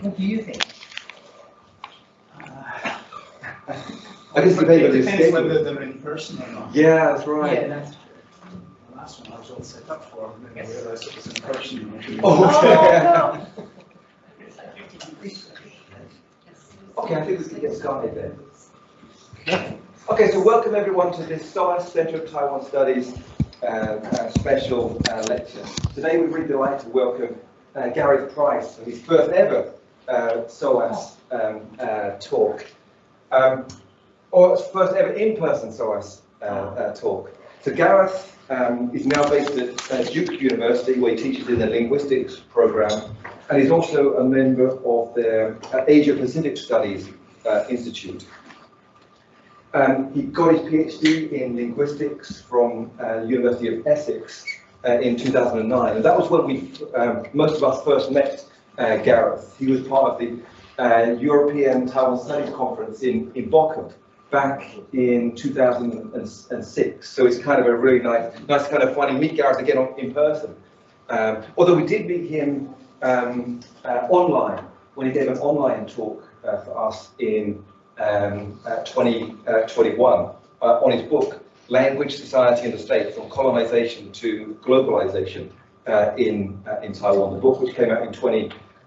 What do you think? I guess depends on It the depends whether schedule. they're in person or not. Yeah, that's right. Yeah, right. that's. The last one I was all set up for, and then I realised it was in person. Oh, okay. It's like 50 degrees. Okay, I think we can get started then. Okay, so welcome everyone to this SOAS Centre of Taiwan Studies uh, uh, special uh, lecture. Today we're really delighted to welcome uh, Gareth Price for his first ever uh, SOAS um, uh, talk. Um, or first ever in-person SOAS uh, uh, talk. So Gareth um, is now based at uh, Duke University where he teaches in the linguistics program and he's also a member of the uh, Asia Pacific Studies Institute. Um, he got his PhD in linguistics from uh, University of Essex uh, in 2009, and that was when we um, most of us first met Gareth. He was part of the uh, European Taiwan Studies Conference in, in Bochum back in 2006. So it's kind of a really nice, nice kind of to meet Gareth again on, in person. Um, although we did meet him um, uh, online when he gave an online talk uh, for us in um, uh, 2021 uh, on his book Language, Society and the State From Colonization to Globalization uh, in, uh, in Taiwan. The book which came out in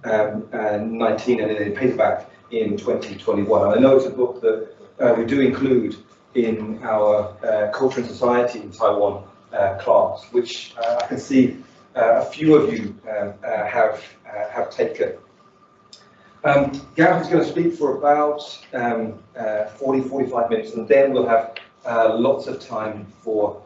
2019 and then in paperback in 2021. And I know it's a book that uh, we do include in our uh, Culture and Society in Taiwan uh, class, which uh, I can see uh, a few of you um, uh, have have taken. Um, Gareth is going to speak for about um, uh, 40, 45 minutes, and then we'll have lots of time for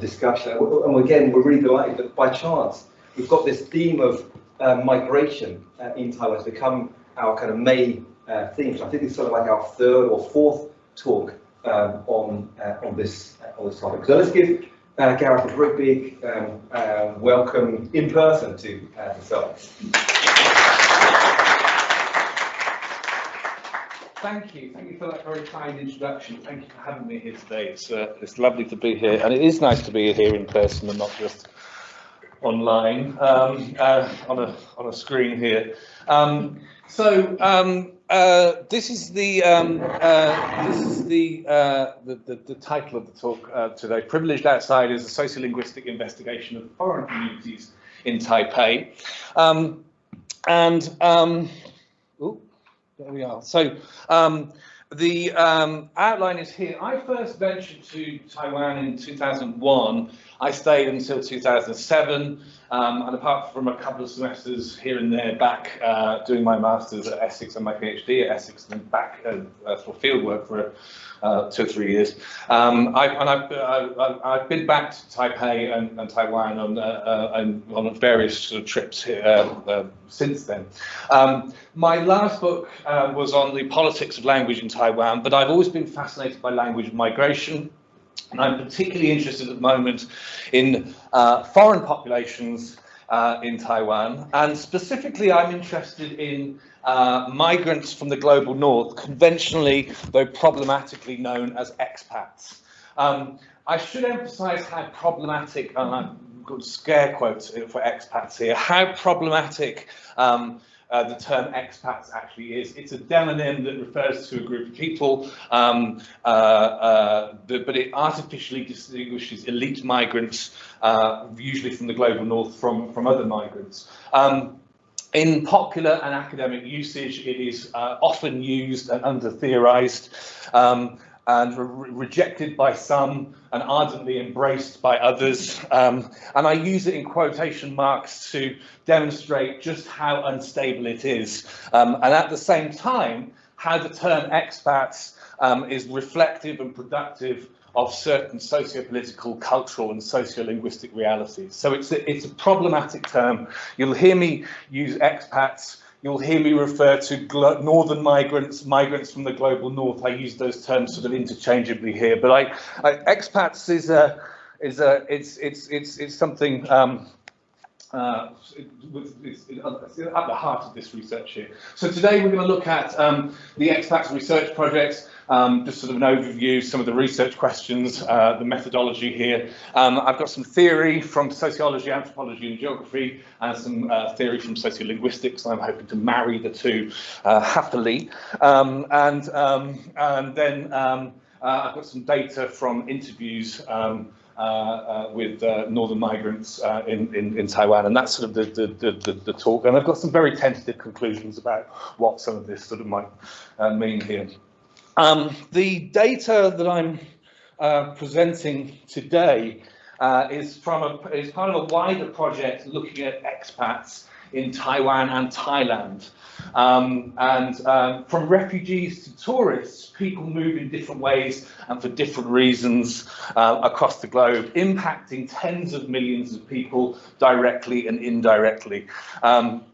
discussion. And again, we're really delighted that by chance we've got this theme of uh, migration uh, in Taiwan. has become our kind of main uh, theme. So I think it's sort of like our third or fourth talk um, on uh, on this uh, on this topic. So let's give uh, Gareth a very big um, welcome in person to uh, Celtics. Thank you. Thank you for that very kind introduction. Thank you for having me here today. It's, it's lovely to be here, and it is nice to be here in person and not just online um, uh, on a on a screen here. Um, so um, uh, this is the um, uh, this is the, uh, the, the the title of the talk uh, today. Privileged Outsiders: A Sociolinguistic Investigation of Foreign Communities in Taipei, um, and. Um, ooh, there we are. So the outline is here. I first ventured to Taiwan in 2001. I stayed until 2007, um, and apart from a couple of semesters here and there back uh, doing my master's at Essex and my PhD at Essex, and then back uh, uh, for fieldwork for uh, two or three years. Um, I, and I've, uh, I've been back to Taipei and, and Taiwan on, uh, on various sort of trips here, since then. Um, my last book was on the politics of language in Taiwan, but I've always been fascinated by language migration. And I'm particularly interested at the moment in uh, foreign populations uh, in Taiwan. And specifically, I'm interested in uh, migrants from the global north, conventionally, though problematically known as expats. Um, I should emphasize how problematic, and I've got scare quotes for expats here, how problematic um, uh, the term expats actually is. It's a demonym that refers to a group of people, um, uh, uh, the, but it artificially distinguishes elite migrants, uh, usually from the global north, from, from other migrants. Um, in popular and academic usage, it is uh, often used and under-theorized. Um, and re rejected by some and ardently embraced by others. Um, and I use it in quotation marks to demonstrate just how unstable it is. Um, and at the same time, how the term expats um, is reflective and productive of certain socio-political, cultural and socio-linguistic realities. So it's a, it's a problematic term. You'll hear me use expats You'll hear me refer to northern migrants, migrants from the global north. I use those terms sort of interchangeably here, but I, I expats is a is a it's it's it's it's something um, uh, it's it's at the heart of this research here. So today we're going to look at um, the expats research projects, um, just sort of an overview, some of the research questions, uh, the methodology here. Um, I've got some theory from sociology, anthropology and geography, and some uh, theory from sociolinguistics. I'm hoping to marry the two uh, happily. Um, and, um, and then um, uh, I've got some data from interviews um, uh, uh, with uh, northern migrants uh, in, in, in Taiwan, and that's sort of the, the, the, the, talk. And I've got some very tentative conclusions about what some of this sort of might uh, mean here. Um, the data that I'm uh, presenting today uh, is from a, is part of a wider project looking at expats in Taiwan and Thailand. Um, and um, from refugees to tourists, people move in different ways and for different reasons uh, across the globe, impacting tens of millions of people directly and indirectly. Um,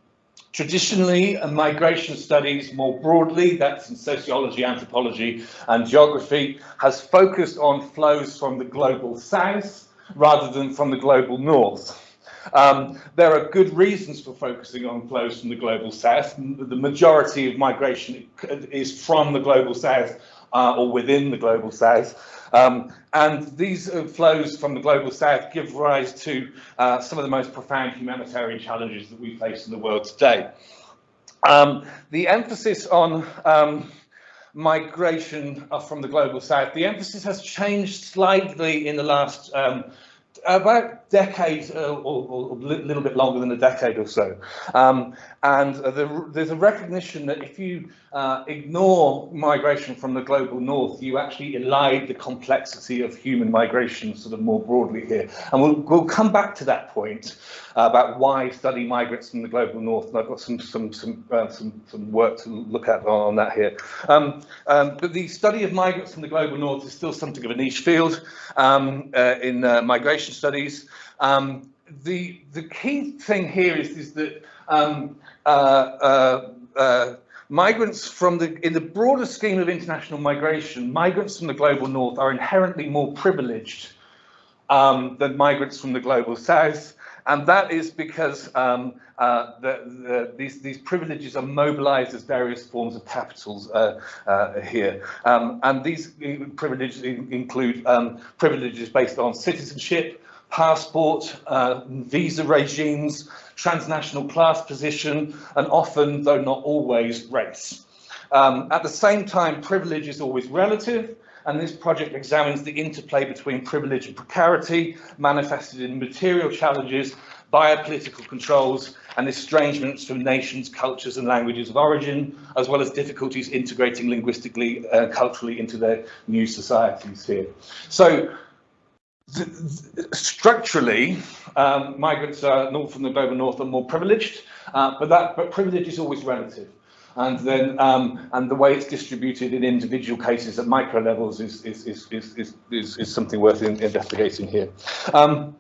Traditionally, migration studies more broadly, that's in sociology, anthropology and geography, has focused on flows from the global south rather than from the global north. Um, there are good reasons for focusing on flows from the global south. The majority of migration is from the global south uh, or within the global south. Um, and these uh, flows from the global south give rise to uh, some of the most profound humanitarian challenges that we face in the world today. Um, the emphasis on um, migration uh, from the global south, the emphasis has changed slightly in the last um, about decade uh, or, a little bit longer than a decade or so. Um, and uh, the, there's a recognition that if you uh, ignore migration from the global north, you actually elide the complexity of human migration sort of more broadly here. And we'll, we'll come back to that point about why study migrants from the global north. And I've got some, some, some, uh, some, some work to look at on, on that here. Um, um, but the study of migrants from the global north is still something of a niche field um, uh, in uh, migration studies. Um, the the key thing here is is that um, uh, uh, uh, migrants from the in the broader scheme of international migration, migrants from the global north are inherently more privileged um, than migrants from the global south. And that is because um, uh, the, the, these, these privileges are mobilized as various forms of capitals uh, uh, here. Um, and these privileges include um, privileges based on citizenship, passport, uh, visa regimes, transnational class position, and often, though not always, race. Um, at the same time, privilege is always relative, and this project examines the interplay between privilege and precarity, manifested in material challenges, biopolitical controls, and estrangements from nations, cultures and languages of origin, as well as difficulties integrating linguistically, uh, culturally into their new societies here. So structurally, um, migrants are north from the global north are more privileged, uh, but that but privilege is always relative. And then um, and the way it's distributed in individual cases at micro levels is is is is is, is, is something worth in, investigating here. Um,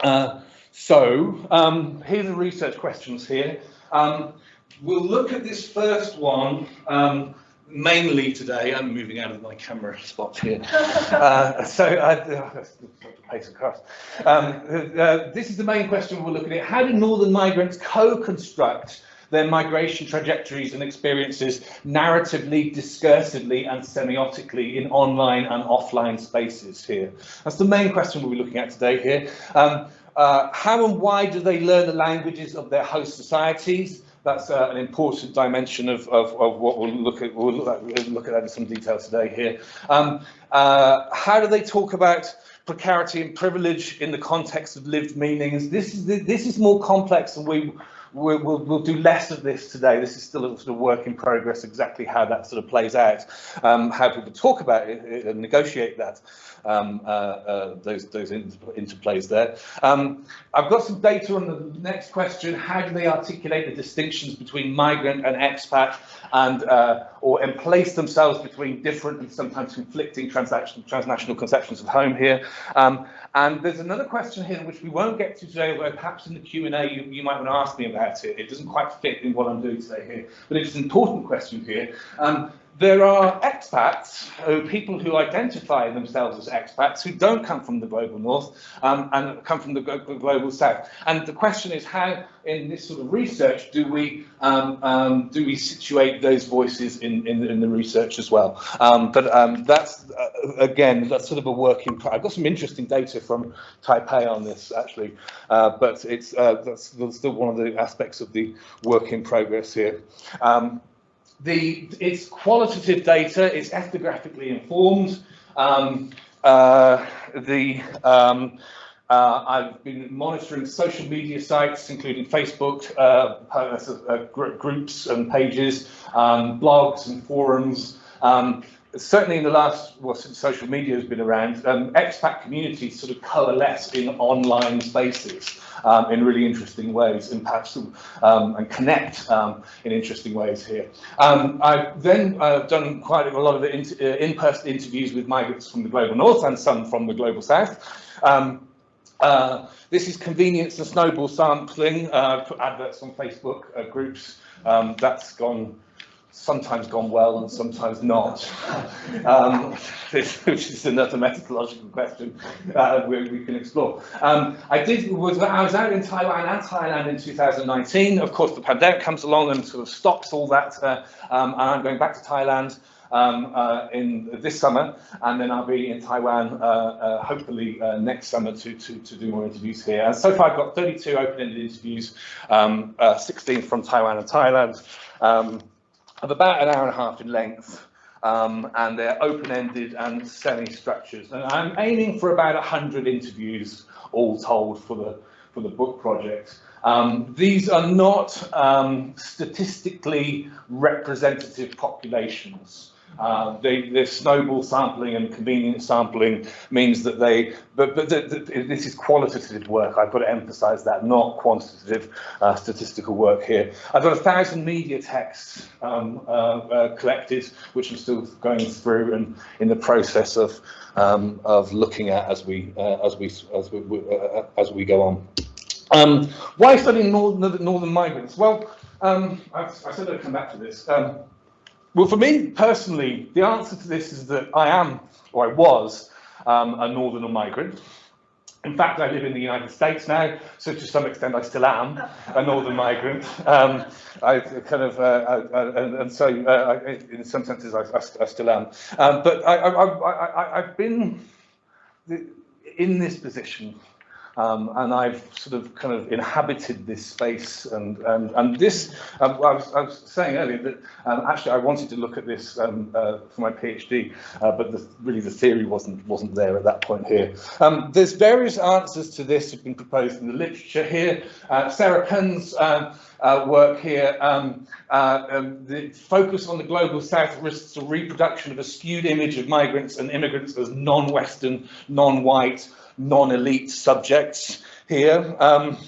uh, so um, the research questions here. Um, we'll look at this first one um, mainly today, I'm moving out of my camera spot here. uh, so I, uh, pace across. Um, uh, this is the main question we're looking at. How do northern migrants co-construct their migration trajectories and experiences narratively, discursively and semiotically in online and offline spaces here? That's the main question we'll be looking at today here. Um, uh, how and why do they learn the languages of their host societies? That's uh, an important dimension of, of, of, what we'll look at. We'll look at that in some detail today here. Um, uh, how do they talk about precarity and privilege in the context of lived meanings? This is this is more complex, and we we'll, we'll, we'll, do less of this today. This is still a sort of work in progress, exactly how that sort of plays out, um, how people talk about it and negotiate that, um, uh, uh, those, those interplays there. Um, I've got some data on the next question. How do they articulate the distinctions between migrant and expat and uh, or and place themselves between different and sometimes conflicting transnational conceptions of home here? And there's another question here which we won't get to today, although perhaps in the Q&A you, you, might want to ask me about it. It doesn't quite fit in what I'm doing today here, but it's an important question here. Um, there are expats, uh, people who identify themselves as expats who don't come from the global north um, and come from the global south. And the question is how, in this sort of research, do we um, um, do we situate those voices in, in, in the research as well? Um, but um, that's uh, again that's sort of a work in. pro- I've got some interesting data from Taipei on this actually, uh, but it's uh, that's, that's still one of the aspects of the work in progress here. Um, the it's qualitative data, it's ethnographically informed. Um, uh, the um, uh, I've been monitoring social media sites, including Facebook uh, uh, gr- groups and pages, um, blogs and forums. Um, certainly in the last, well, since social media has been around, um, expat communities sort of coalesce in online spaces um, in really interesting ways and perhaps um, and connect um, in interesting ways here. Um, I've then uh, done quite a lot of in- uh, in-person interviews with migrants from the global north and some from the global south. Um, uh, this is convenience and snowball sampling. Uh, put adverts on Facebook uh, groups. That's gone sometimes gone well and sometimes not, um, which is another methodological question uh, we, can explore. Um, I did was I was out in Taiwan and Thailand in 2019. Of course, the pandemic comes along and sort of stops all that, uh, um, and I'm going back to Thailand um, uh, in this summer, and then I'll be in Taiwan uh, uh, hopefully uh, next summer to, to, to do more interviews here. And so far I've got 32 open-ended interviews, um, uh, 16 from Taiwan and Thailand, um, of about an hour and a half in length. Um, and they're open-ended and semi-structured. And I'm aiming for about 100 interviews all told for the, for the book project. Um, these are not um, statistically representative populations. Uh, the snowball sampling and convenience sampling means that they, but, but the, the, this is qualitative work. I've got to emphasise that, not quantitative uh, statistical work here. I've got a thousand media texts um, uh, uh, collected, which I'm still going through and in the process of um, of looking at as we uh, as we as we uh, as we go on. Um, why studying northern, northern migrants? Well, um, I, I said I'd come back to this. Well, for me personally, the answer to this is that I am, or I was, um, a northerner migrant. In fact, I live in the United States now, so to some extent I still am a northern migrant. Um, I kind of, uh, I, I, and, so uh, I, in some senses I, still am. Um, but I, I've been in this position um, and I've sort of kind of inhabited this space and and, and this um, I, was, I was saying earlier that um, actually I wanted to look at this um, uh, for my PhD uh, but the, really the theory wasn't wasn't there at that point here. Um, there's various answers to this have been proposed in the literature here. Uh, Sarah Penn's uh, uh, work here, um, uh, the focus on the global south risks the reproduction of a skewed image of migrants and immigrants as non-Western, non-white, non-elite subjects here. Um,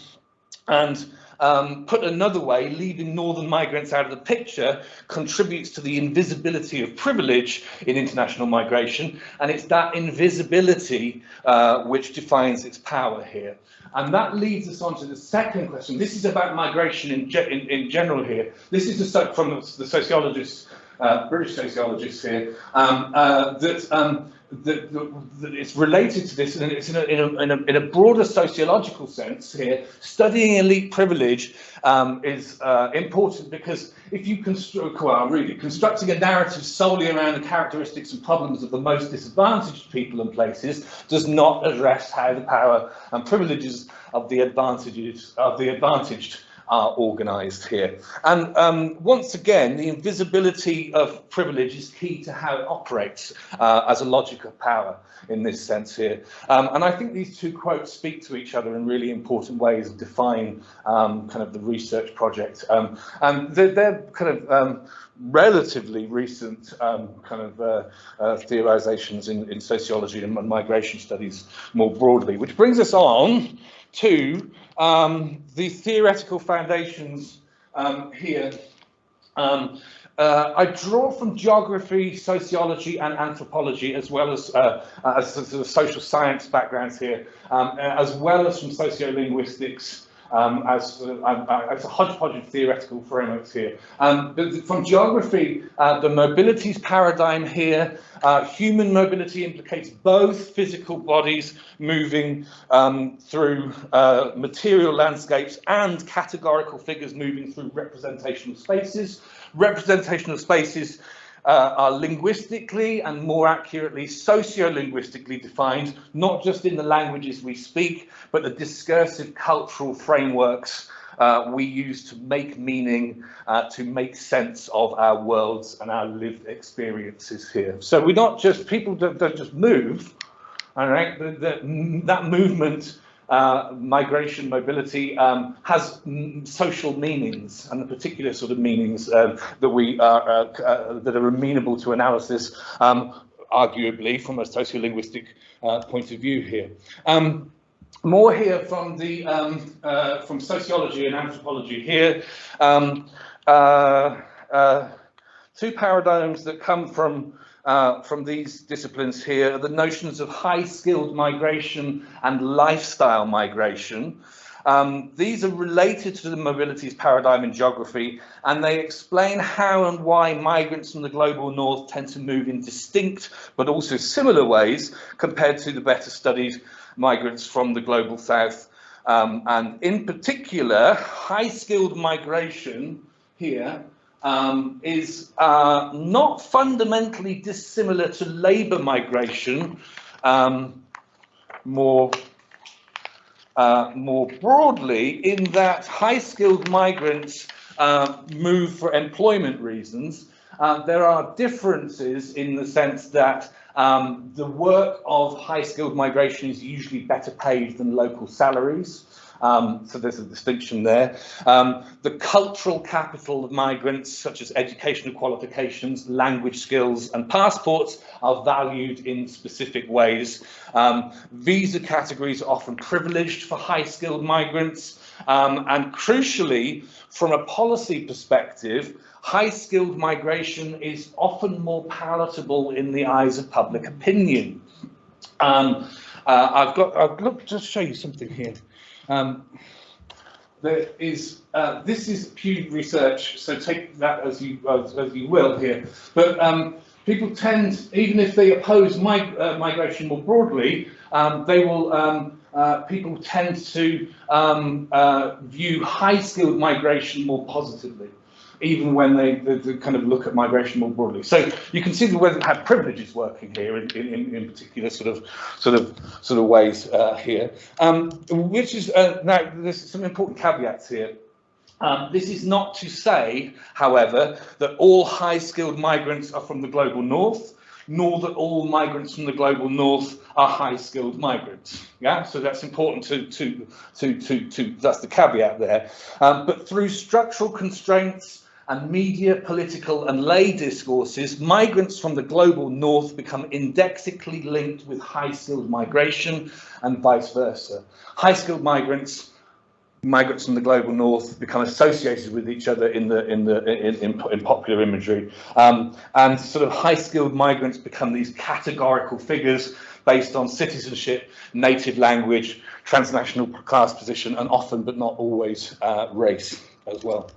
and um, put another way, leaving northern migrants out of the picture contributes to the invisibility of privilege in international migration, and it's that invisibility uh, which defines its power here. And that leads us on to the second question. This is about migration in, ge in, in general here. This is from the sociologists, uh, British sociologists here, um, uh, that um, that, that it's related to this, and it's in a, in, a, in, a, in a broader sociological sense here. Studying elite privilege um, is uh, important because if you construct, well, really, constructing a narrative solely around the characteristics and problems of the most disadvantaged people and places does not address how the power and privileges of the advantages of the advantaged are organised here. And um, once again, the invisibility of privilege is key to how it operates uh, as a logic of power in this sense here. Um, and I think these two quotes speak to each other in really important ways and define um, kind of the research project. Um, and they're, they're kind of um, relatively recent um, kind of uh, uh, theorizations in, in sociology and migration studies more broadly, which brings us on to um, the theoretical foundations um, here. Um, uh, I draw from geography, sociology, and anthropology, as well as, uh, as sort of social science backgrounds here, um, as well as from sociolinguistics, um, as, uh, uh, as a hodgepodge of theoretical frameworks here. Um, from geography, uh, the mobilities paradigm here, uh, human mobility implicates both physical bodies moving um, through uh, material landscapes and categorical figures moving through representational spaces. Representational spaces uh, are linguistically and more accurately socio-linguistically defined, not just in the languages we speak, but the discursive cultural frameworks uh, we use to make meaning, uh, to make sense of our worlds and our lived experiences here. So we're not just, people don't, just move, all right, the, the, that movement uh, migration, mobility um, has social meanings and the particular sort of meanings um, that we are uh, uh, that are amenable to analysis, um, arguably from a sociolinguistic uh, point of view here. Um, more here from the um, uh, from sociology and anthropology here. Um, two paradigms that come from uh, from these disciplines here are the notions of high-skilled migration and lifestyle migration. Um, these are related to the mobilities paradigm in geography, and they explain how and why migrants from the global north tend to move in distinct but also similar ways compared to the better studied migrants from the global south. Um, and in particular, high-skilled migration here um, is uh, not fundamentally dissimilar to labour migration, um, more, uh, more broadly, in that high-skilled migrants uh, move for employment reasons. Uh, there are differences in the sense that um, the work of high-skilled migration is usually better paid than local salaries. Um, so there's a distinction there. Um, the cultural capital of migrants, such as educational qualifications, language skills and passports, are valued in specific ways. Um, visa categories are often privileged for high-skilled migrants. Um, and crucially, from a policy perspective, high-skilled migration is often more palatable in the eyes of public opinion. Um, uh, I've got, I've got, just show you something here. Um, there is, uh, this is Pew Research, so take that as you, as, as you will here. But um, people tend, even if they oppose mig uh, migration more broadly, um, they will, um, uh, people tend to um, uh, view high-skilled migration more positively even when they, they, they, kind of look at migration more broadly. So you can see the way that had privileges working here in, in, in particular sort of sort of sort of ways uh, here. Um, which is uh, now there's some important caveats here. Um, this is not to say, however, that all high-skilled migrants are from the global north, nor that all migrants from the global north are high-skilled migrants. Yeah, so that's important to to to to to that's the caveat there. Um, but through structural constraints and media, political and lay discourses, migrants from the global north become indexically linked with high-skilled migration and vice versa. High-skilled migrants migrants from the global north become associated with each other in the in the in, in, in popular imagery um, and sort of high skilled migrants become these categorical figures based on citizenship native language transnational class position and often but not always uh, race as well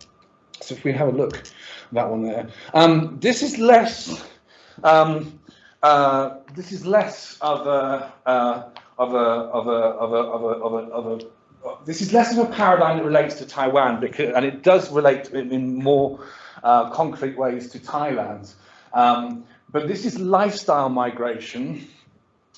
so if we have a look, at that one there. Um, this is less. Um, uh, this is less of a uh, of a of a of a of a of a, of a this is less of a paradigm that relates to Taiwan because and it does relate in, in more uh, concrete ways to Thailand. Um, but this is lifestyle migration.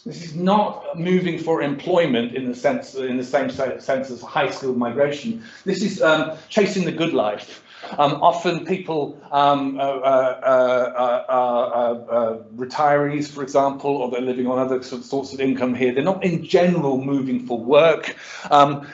This is not moving for employment in the sense in the same sense as high skilled migration. This is um, chasing the good life. Um, often people, um, uh, uh, uh, retirees, for example, or they're living on other sorts of income here, they're not in general moving for work. Um,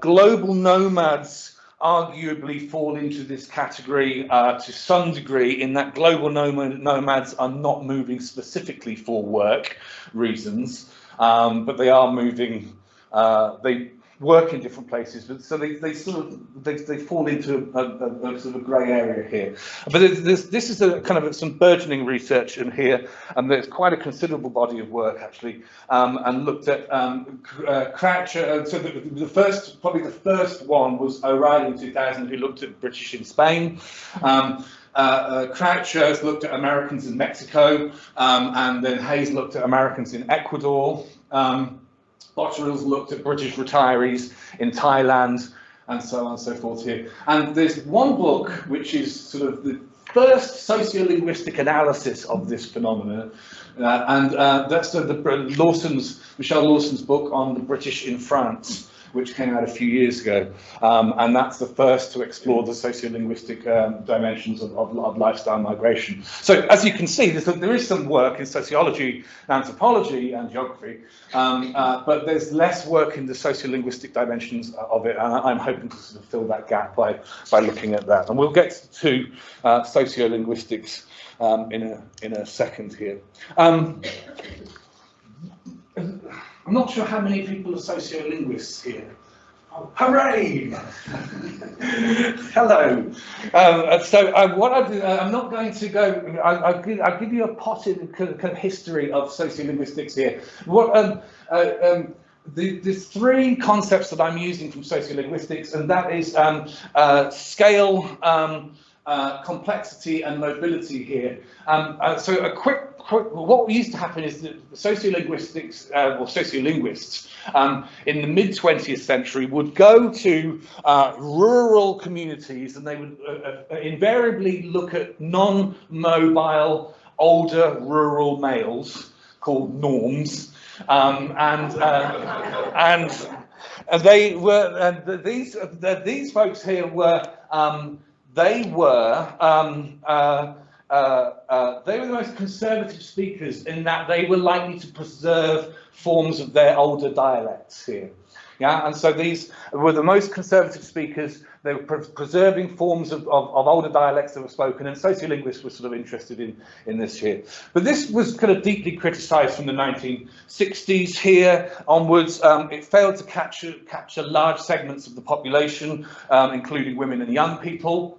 global nomads arguably fall into this category uh, to some degree in that global nomad, nomads are not moving specifically for work reasons, um, but they are moving, uh, they work in different places, but so they, they sort of they, they fall into a, a, a sort of grey area here. But there's, this is a kind of some burgeoning research in here, and there's quite a considerable body of work actually, um, and looked at um, uh, Croucher. Uh, so the, the first, probably the first one was O'Reilly in 2000, who looked at British in Spain. Um, uh, uh, Croucher has looked at Americans in Mexico, um, and then Hayes looked at Americans in Ecuador. Um, Botterill's looked at British retirees in Thailand and so on and so forth here. And there's one book which is sort of the first sociolinguistic analysis of this phenomenon, uh, and uh, that's the, Lawson's, Michel Lawson's book on the British in France which came out a few years ago. Um, and that's the first to explore the sociolinguistic um, dimensions of, of, of, lifestyle migration. So as you can see, there is some work in sociology, anthropology and geography, um, uh, but there's less work in the sociolinguistic dimensions of it. And I'm hoping to sort of fill that gap by, by looking at that. And we'll get to uh, sociolinguistics um, in, a, in a second here. I'm not sure how many people are sociolinguists here. Oh, hooray! Hello. Um, so uh, what I do, uh, I'm not going to go. I, I'll, give, give you a potted kind of history of sociolinguistics here. What um, uh, um, the, there's three concepts that I'm using from sociolinguistics, and that is um, uh, scale, um, uh, complexity, and mobility here. Uh, so a quick what used to happen is that sociolinguistics uh, or sociolinguists um, in the mid 20th century would go to uh, rural communities and they would uh, uh invariably look at non-mobile older rural males called norms um, and uh, and they were and these these folks here were um, they were um, uh, uh, they were the most conservative speakers in that they were likely to preserve forms of their older dialects here. Yeah, and so these were the most conservative speakers. They were pre preserving forms of, of, of, older dialects that were spoken, and sociolinguists were sort of interested in, in this here. But this was kind of deeply criticised from the 1960s here onwards. Um, it failed to capture, capture large segments of the population, um, including women and young people.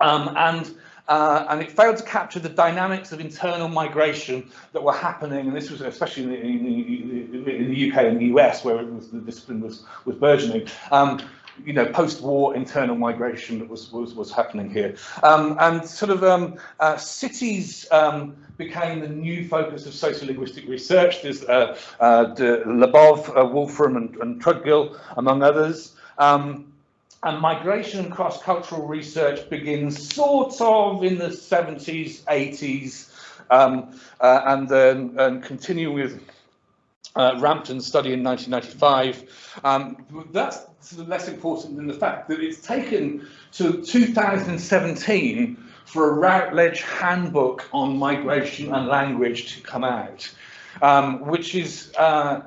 Um, and uh, and it failed to capture the dynamics of internal migration that were happening, and this was especially in the, in the, UK and the US, where was, the discipline was, was burgeoning. Um, you know, post-war internal migration that was, was, was happening here. Um, and sort of um, uh, cities um, became the new focus of sociolinguistic research. There's uh, uh, Labov, uh, Wolfram and, and Trudgill, among others. Um, and migration and cross-cultural research begins sort of in the 70s, 80s, um, uh, and then and continue with uh, Rampton's study in 1995. Um, that's less important than the fact that it's taken to 2017 for a Routledge handbook on migration and language to come out, um, which is uh,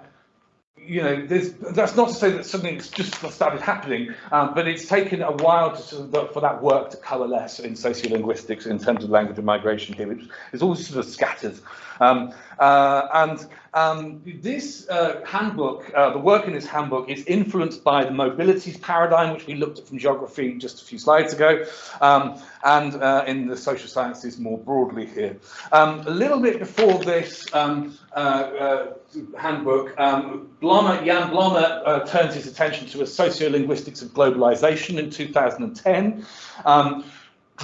you know, that's not to say that something's just started happening, um, but it's taken a while to sort of, for that work to coalesce in sociolinguistics in terms of language and migration here, which is all sort of scattered. Um, uh, and um, this uh, handbook, uh, the work in this handbook is influenced by the mobilities paradigm, which we looked at from geography just a few slides ago, um, and uh, in the social sciences more broadly here. Um, a little bit before this um, uh, uh, handbook, um, Blommaert, Jan Blommaert turns his attention to a sociolinguistics of globalization in 2010. Um,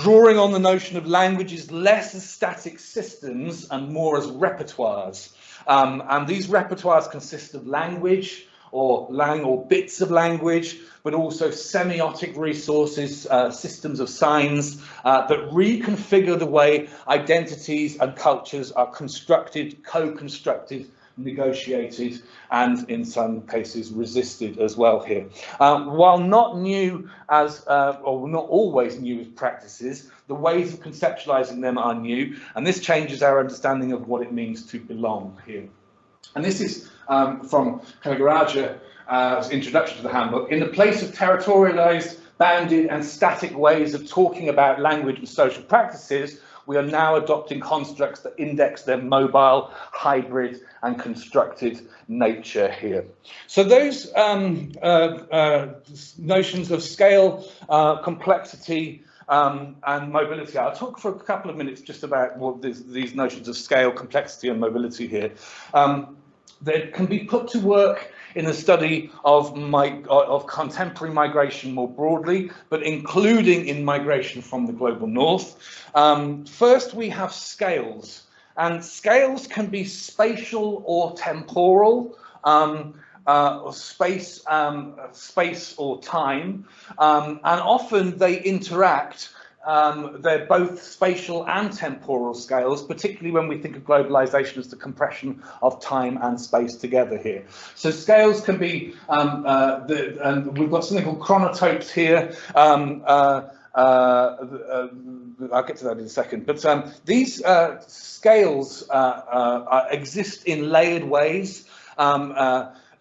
drawing on the notion of languages less as static systems and more as repertoires. Um, and these repertoires consist of language or lang or bits of language, but also semiotic resources, uh, systems of signs uh, that reconfigure the way identities and cultures are constructed, co-constructed negotiated and in some cases resisted as well here. Um, while not new as, uh, or not always new as practices, the ways of conceptualizing them are new, and this changes our understanding of what it means to belong here. And this is um, from Canagarajah's uh, introduction to the handbook. In the place of territorialized bounded and static ways of talking about language and social practices, we are now adopting constructs that index their mobile, hybrid and constructed nature here. So those um, uh, uh, notions of scale, uh, complexity, um, and mobility. I'll talk for a couple of minutes just about what this, these notions of scale, complexity and mobility here. Um, they can be put to work in the study of, my, of contemporary migration more broadly, but including in migration from the global north. Um, first, we have scales, and scales can be spatial or temporal. Um, uh, or space, um, space or time, um, and often they interact um, they're both spatial and temporal scales, particularly when we think of globalization as the compression of time and space together here. So scales can be, um, uh, the, and we've got something called chronotopes here. Um, uh, uh, uh I'll get to that in a second. But um, these uh, scales uh, exist in layered ways. Um,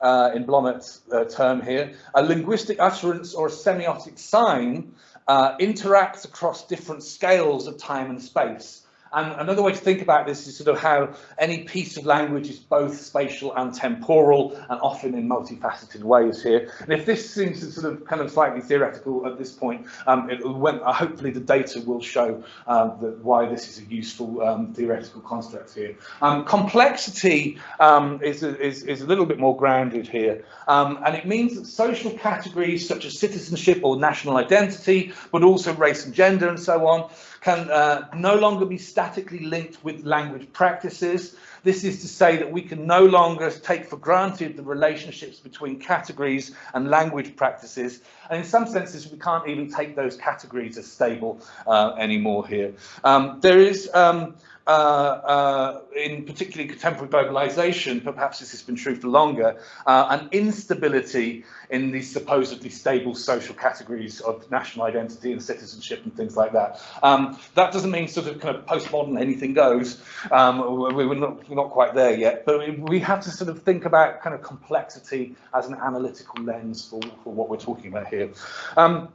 uh, in Blommaert's uh, term here, a linguistic utterance or a semiotic sign uh, interacts across different scales of time and space. And another way to think about this is sort of how any piece of language is both spatial and temporal and often in multifaceted ways here. And if this seems sort of kind of slightly theoretical at this point, um, it, when, uh, hopefully the data will show um, that why this is a useful um, theoretical construct here. Um, complexity um, is, is, is a little bit more grounded here. Um, and it means that social categories such as citizenship or national identity, but also race and gender and so on, can uh, no longer be statically linked with language practices. This is to say that we can no longer take for granted the relationships between categories and language practices. And in some senses, we can't even take those categories as stable uh, anymore here. Um, there is um, uh, uh, in particularly contemporary globalization, but perhaps this has been true for longer, uh, an instability in these supposedly stable social categories of national identity and citizenship and things like that. Um, that doesn't mean sort of kind of postmodern anything goes. Um, we, are not, we're not quite there yet, but we have to sort of think about kind of complexity as an analytical lens for, for what we're talking about here. Um,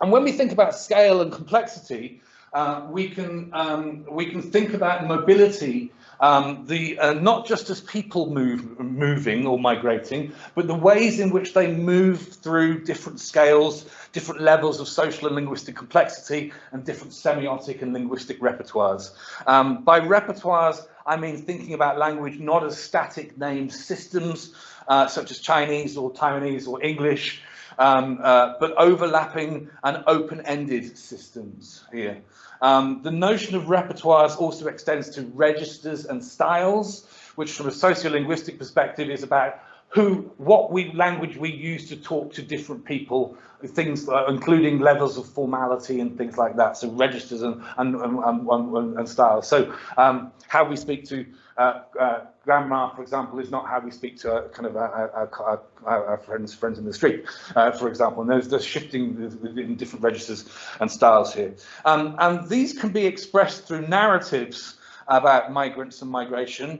and when we think about scale and complexity, uh, we can um, we can think about mobility, um, the uh, not just as people move moving or migrating, but the ways in which they move through different scales, different levels of social and linguistic complexity, and different semiotic and linguistic repertoires. Um, by repertoires, I mean thinking about language not as static named systems, uh, such as Chinese or Taiwanese or English, um, uh, but overlapping and open-ended systems here. Um, the notion of repertoires also extends to registers and styles, which from a sociolinguistic perspective is about who, what we language we use to talk to different people, things uh, including levels of formality and things like that. So registers and and and, and, and styles. So um, how we speak to uh, uh, grandma, for example, is not how we speak to uh, kind of our, our, our, our, friends friends in the street, uh, for example. And there's the shifting in different registers and styles here. Um, and these can be expressed through narratives about migrants and migration,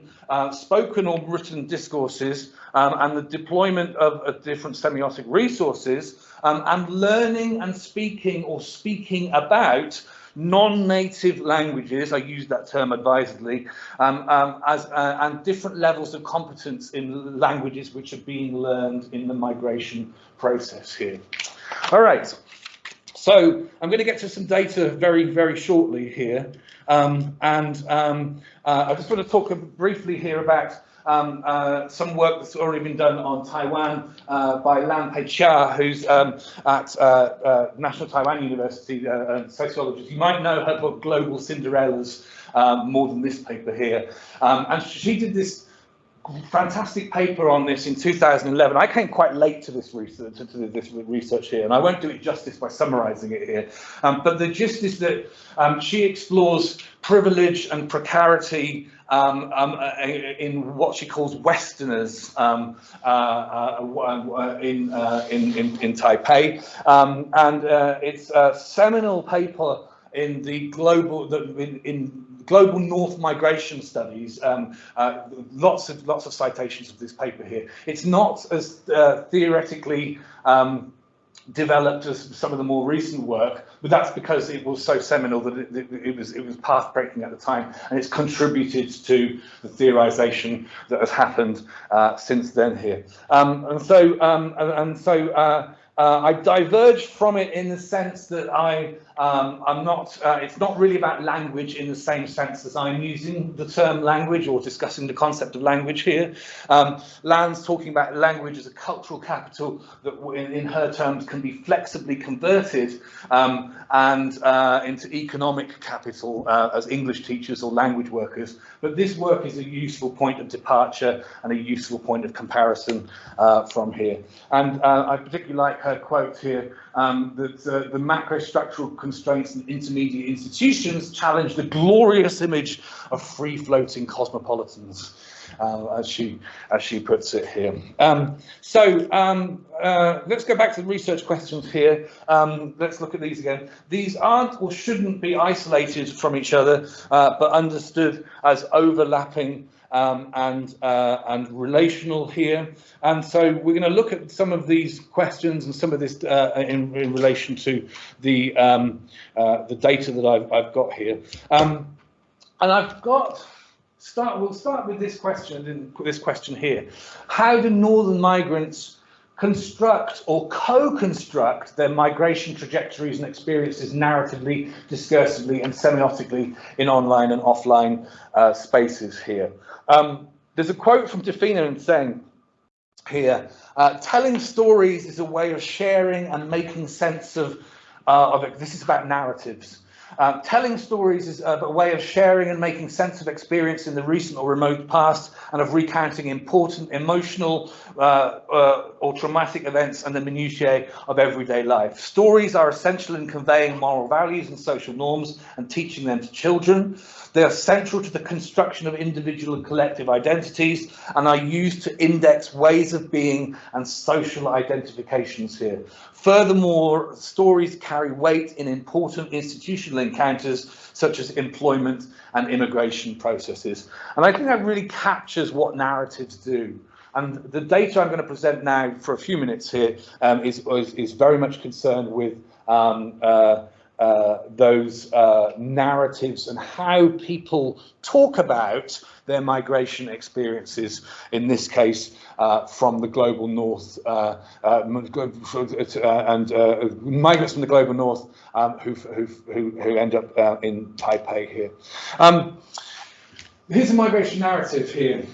spoken or written discourses, um, and the deployment of, of different semiotic resources, um, and learning and speaking or speaking about non-native languages, I use that term advisedly, um, um, as, uh, and different levels of competence in languages which are being learned in the migration process here. All right, so I'm going to get to some data very, very shortly here. Um, and um, uh, I just want to talk briefly here about um, uh, some work that's already been done on Taiwan uh, by Lan Pei Chia, who's um, at uh, uh National Taiwan University, uh, sociologist. You might know her book Global Cinderellas um, more than this paper here. Um, and she did this fantastic paper on this in 2011. I came quite late to this research, to this research here, and I won't do it justice by summarizing it here. Um, but the gist is that um, she explores privilege and precarity um, um, uh, in what she calls Westerners um, uh, uh, in, uh, in, in, in, Taipei. Um, and uh, it's a seminal paper in the global, in, in global north migration studies, um, uh, lots of lots of citations of this paper here. It's not as uh, theoretically um, developed as some of the more recent work, but that's because it was so seminal that it, it, it was it was path breaking at the time, and it's contributed to the theorization that has happened uh, since then here. Um, and so um, and, and, so. Uh, uh, I diverged from it in the sense that I um, I'm not, uh, it's not really about language in the same sense as I'm using the term language or discussing the concept of language here. Um, Lan's talking about language as a cultural capital that in, in her terms can be flexibly converted um, and uh, into economic capital uh, as English teachers or language workers. But this work is a useful point of departure and a useful point of comparison uh, from here. And uh, I particularly like her quote here, um, that uh, the macro structural constraints and intermediate institutions challenge the glorious image of free-floating cosmopolitans, uh, as she as she puts it here. Um, so um, uh, let's go back to the research questions here. Um, let's look at these again. These aren't or shouldn't be isolated from each other, uh, but understood as overlapping um, and uh, and relational here. And so we're going to look at some of these questions and some of this uh, in, in, relation to the um, uh, the data that I've, I've got here. Um, and I've got start. We'll start with this question. This question here: How do northern migrants construct or co-construct their migration trajectories and experiences narratively, discursively and semiotically in online and offline uh, spaces here. Um, there's a quote from and saying here, uh, telling stories is a way of sharing and making sense of, uh, of it. This is about narratives. Uh, telling stories is a way of sharing and making sense of experience in the recent or remote past and of recounting important emotional uh, uh, or traumatic events and the minutiae of everyday life. Stories are essential in conveying moral values and social norms and teaching them to children. They are central to the construction of individual and collective identities and are used to index ways of being and social identifications here. Furthermore, stories carry weight in important institutional encounters such as employment and immigration processes. And I think that really captures what narratives do. And the data I'm going to present now for a few minutes here um, is, is, is very much concerned with um, uh, uh, those uh, narratives and how people talk about their migration experiences, in this case, uh, from the global north uh, uh, and migrants from the global north um, who, who, who, end up in Taipei here. Um, here's a migration narrative here.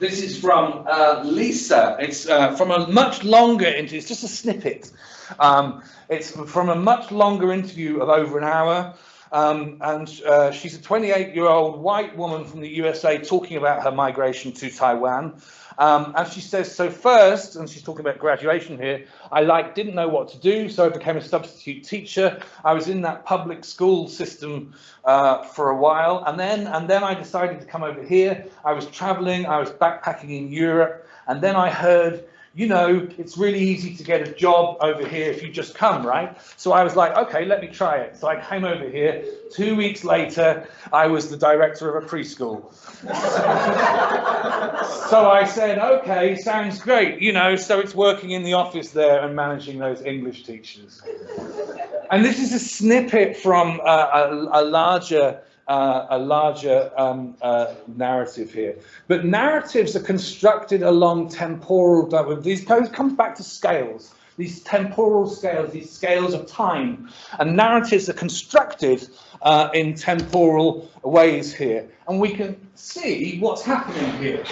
This is from Lisa. It's from a much longer interview. It's just a snippet. Um, it's from a much longer interview of over an hour. Um, and uh, she's a 28 year old white woman from the USA talking about her migration to Taiwan. Um, and she says, so first, and she's talking about graduation here, I like didn't know what to do, so I became a substitute teacher. I was in that public school system uh, for a while, and then and then I decided to come over here. I was traveling, I was backpacking in Europe, and then I heard you know, it's really easy to get a job over here if you just come, right? So I was like, okay, let me try it. So I came over here. Two weeks later, I was the director of a preschool. so I said, okay, sounds great, you know, so it's working in the office there and managing those English teachers. And this is a snippet from a, a, a larger uh, a larger um, uh, narrative here. But narratives are constructed along temporal, these comes back to scales, these temporal scales, these scales of time. And narratives are constructed uh, in temporal ways here. And we can see what's happening here.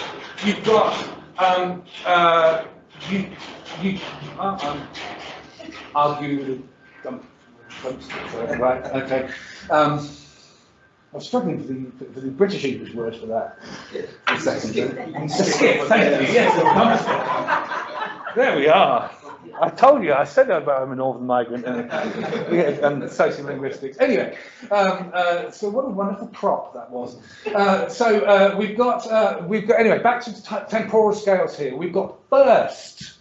You've got, um, uh, you, you, uh, um, argue, um, right, okay. Um, I was struggling for the, for the British English word for that. A second. Skip, thank you. Yes, there we are. I told you, I said that about I'm a northern migrant and, and sociolinguistics. Anyway, um, uh, so what a wonderful prop that was. Uh, so uh, we've got, uh, we've got, anyway, back to temporal scales here. We've got first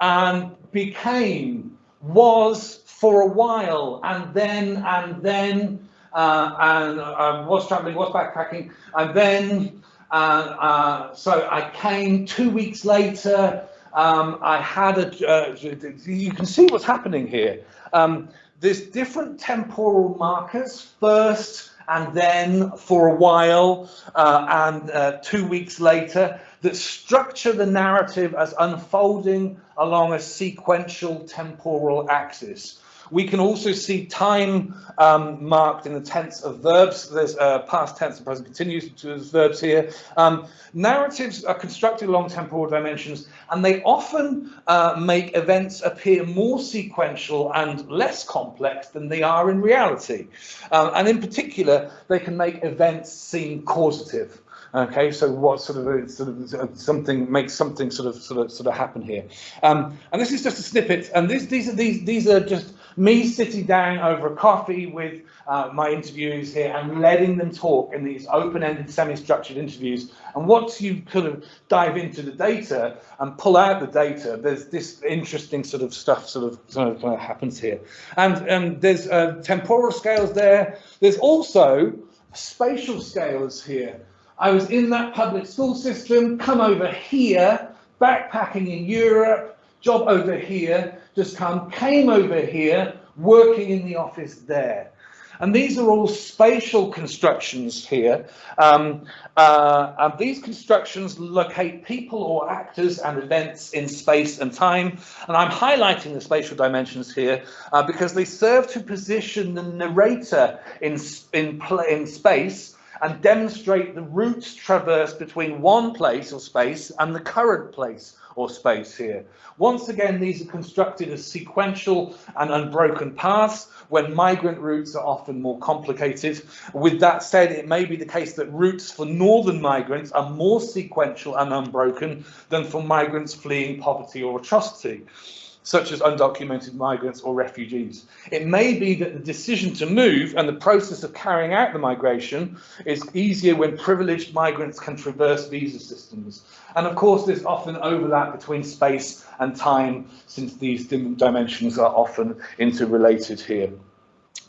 and became, was for a while, and then, and then, uh, and I was traveling, was backpacking, and then uh, uh, so I came two weeks later. um, I had a, uh, you can see what's happening here. Um, there's different temporal markers first and then for a while uh, and uh, two weeks later that structure the narrative as unfolding along a sequential temporal axis. We can also see time um, marked in the tense of verbs. There's uh, past tense and present continuous to verbs here. Um, narratives are constructed along temporal dimensions, and they often uh, make events appear more sequential and less complex than they are in reality. Um, and in particular, they can make events seem causative. Okay, so what sort of sort of something makes something sort of sort of sort of happen here, um, and this is just a snippet. And these these are these these are just me sitting down over a coffee with uh, my interviewees here and letting them talk in these open-ended, semi-structured interviews. And once you kind of dive into the data and pull out the data, there's this interesting sort of stuff sort of, sort of, kind of happens here. And um, there's uh, temporal scales there. There's also spatial scales here. I was in that public school system, come over here, backpacking in Europe, job over here, just come, came over here, working in the office there. And these are all spatial constructions here. Um, uh, and these constructions locate people or actors and events in space and time. And I'm highlighting the spatial dimensions here uh, because they serve to position the narrator in, in, in space and demonstrate the routes traversed between one place or space and the current place or space here. Once again, these are constructed as sequential and unbroken paths when migrant routes are often more complicated. With that said, it may be the case that routes for northern migrants are more sequential and unbroken than for migrants fleeing poverty or atrocity such as undocumented migrants or refugees. It may be that the decision to move and the process of carrying out the migration is easier when privileged migrants can traverse visa systems. And of course, there's often overlap between space and time, since these dimensions are often interrelated here.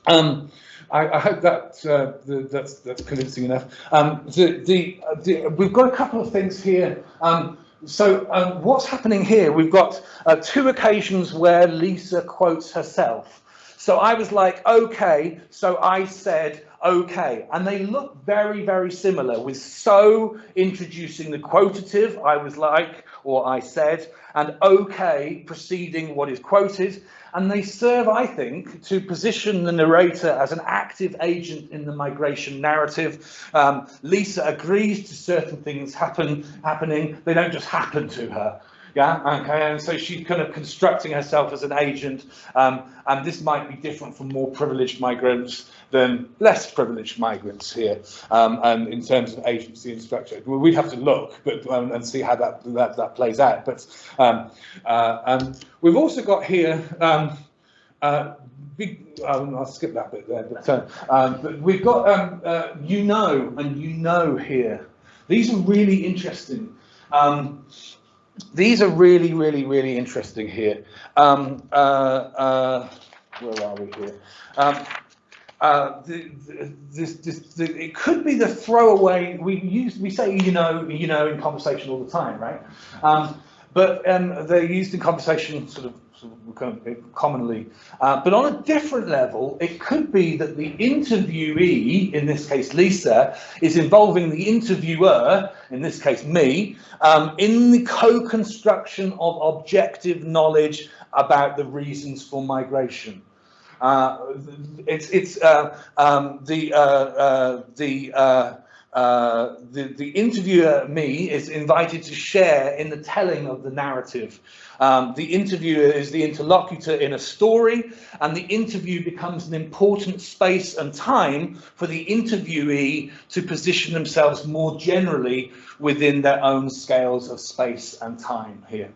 Um, I, I, hope that uh, the, that's that's convincing enough. Um, the, the, the, we've got a couple of things here. Um, so um, what's happening here? We've got uh, two occasions where Lisa quotes herself. So I was like, okay, so I said, okay. And they look very, very similar with so introducing the quotative, I was like, or I said, and okay preceding what is quoted. And they serve, I think, to position the narrator as an active agent in the migration narrative. Um, Lisa agrees to certain things happen happening. They don't just happen to her. Yeah, okay, and so she's kind of constructing herself as an agent, um, and this might be different from more privileged migrants than less privileged migrants here, um, and in terms of agency and structure. We'd have to look but um, and see how that, that, that plays out. But um, uh, we've also got here um, uh, big, um, I'll skip that bit there, but, uh, um, but we've got um, uh, you know and you know here. These are really interesting. Um, these are really, really, really interesting here. Um, uh, uh, where are we here? Um, uh, the, the, this, this, the, it could be the throwaway. We use we say you know you know in conversation all the time, right? Um, but um, they're used in conversation sort of commonly. Uh, but on a different level, it could be that the interviewee, in this case Lisa, is involving the interviewer, in this case me, um, in the co-construction of objective knowledge about the reasons for migration. Uh, it's it's uh, um, the uh, the uh, the, the interviewer, me, is invited to share in the telling of the narrative. Um, the interviewer is the interlocutor in a story, and the interview becomes an important space and time for the interviewee to position themselves more generally within their own scales of space and time here.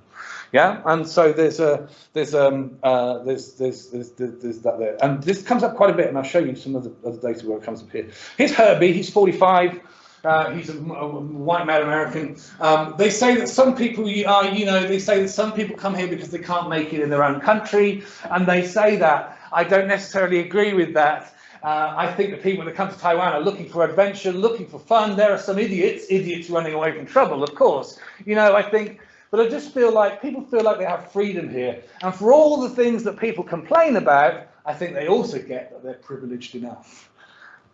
Yeah, and so there's a there's um uh there's there's there's, there's that there, and this comes up quite a bit, and I'll show you some of the other data where it comes up here. Here's Herbie, he's 45. Uh, he's a, a, white male American. Um, they say that some people are, you know, they say that some people come here because they can't make it in their own country, and they say that. I don't necessarily agree with that. Uh, I think the people that come to Taiwan are looking for adventure, looking for fun. There are some idiots, idiots running away from trouble, of course. You know, I think but I just feel like people feel like they have freedom here. And for all the things that people complain about, I think they also get that they're privileged enough.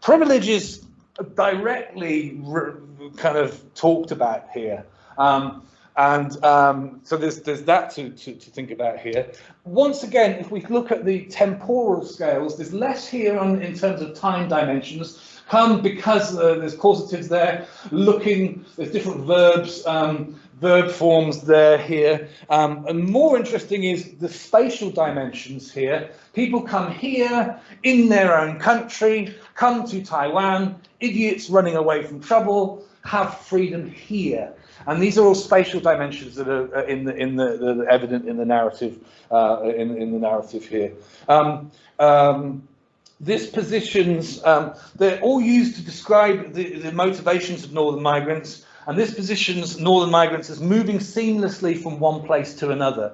Privilege is directly kind of talked about here. Um, and um, so there's, there's that to, to, to, think about here. Once again, if we look at the temporal scales, there's less here on, in terms of time dimensions. Come because uh, there's causatives there, looking, there's different verbs, um, verb forms there here. Um, and more interesting is the spatial dimensions here. People come here in their own country, come to Taiwan, idiots running away from trouble, have freedom here. And these are all spatial dimensions that are in the in the, the, the evident in the narrative uh, in in the narrative here. Um, um, this positions um, they're all used to describe the, the motivations of northern migrants and this positions northern migrants as moving seamlessly from one place to another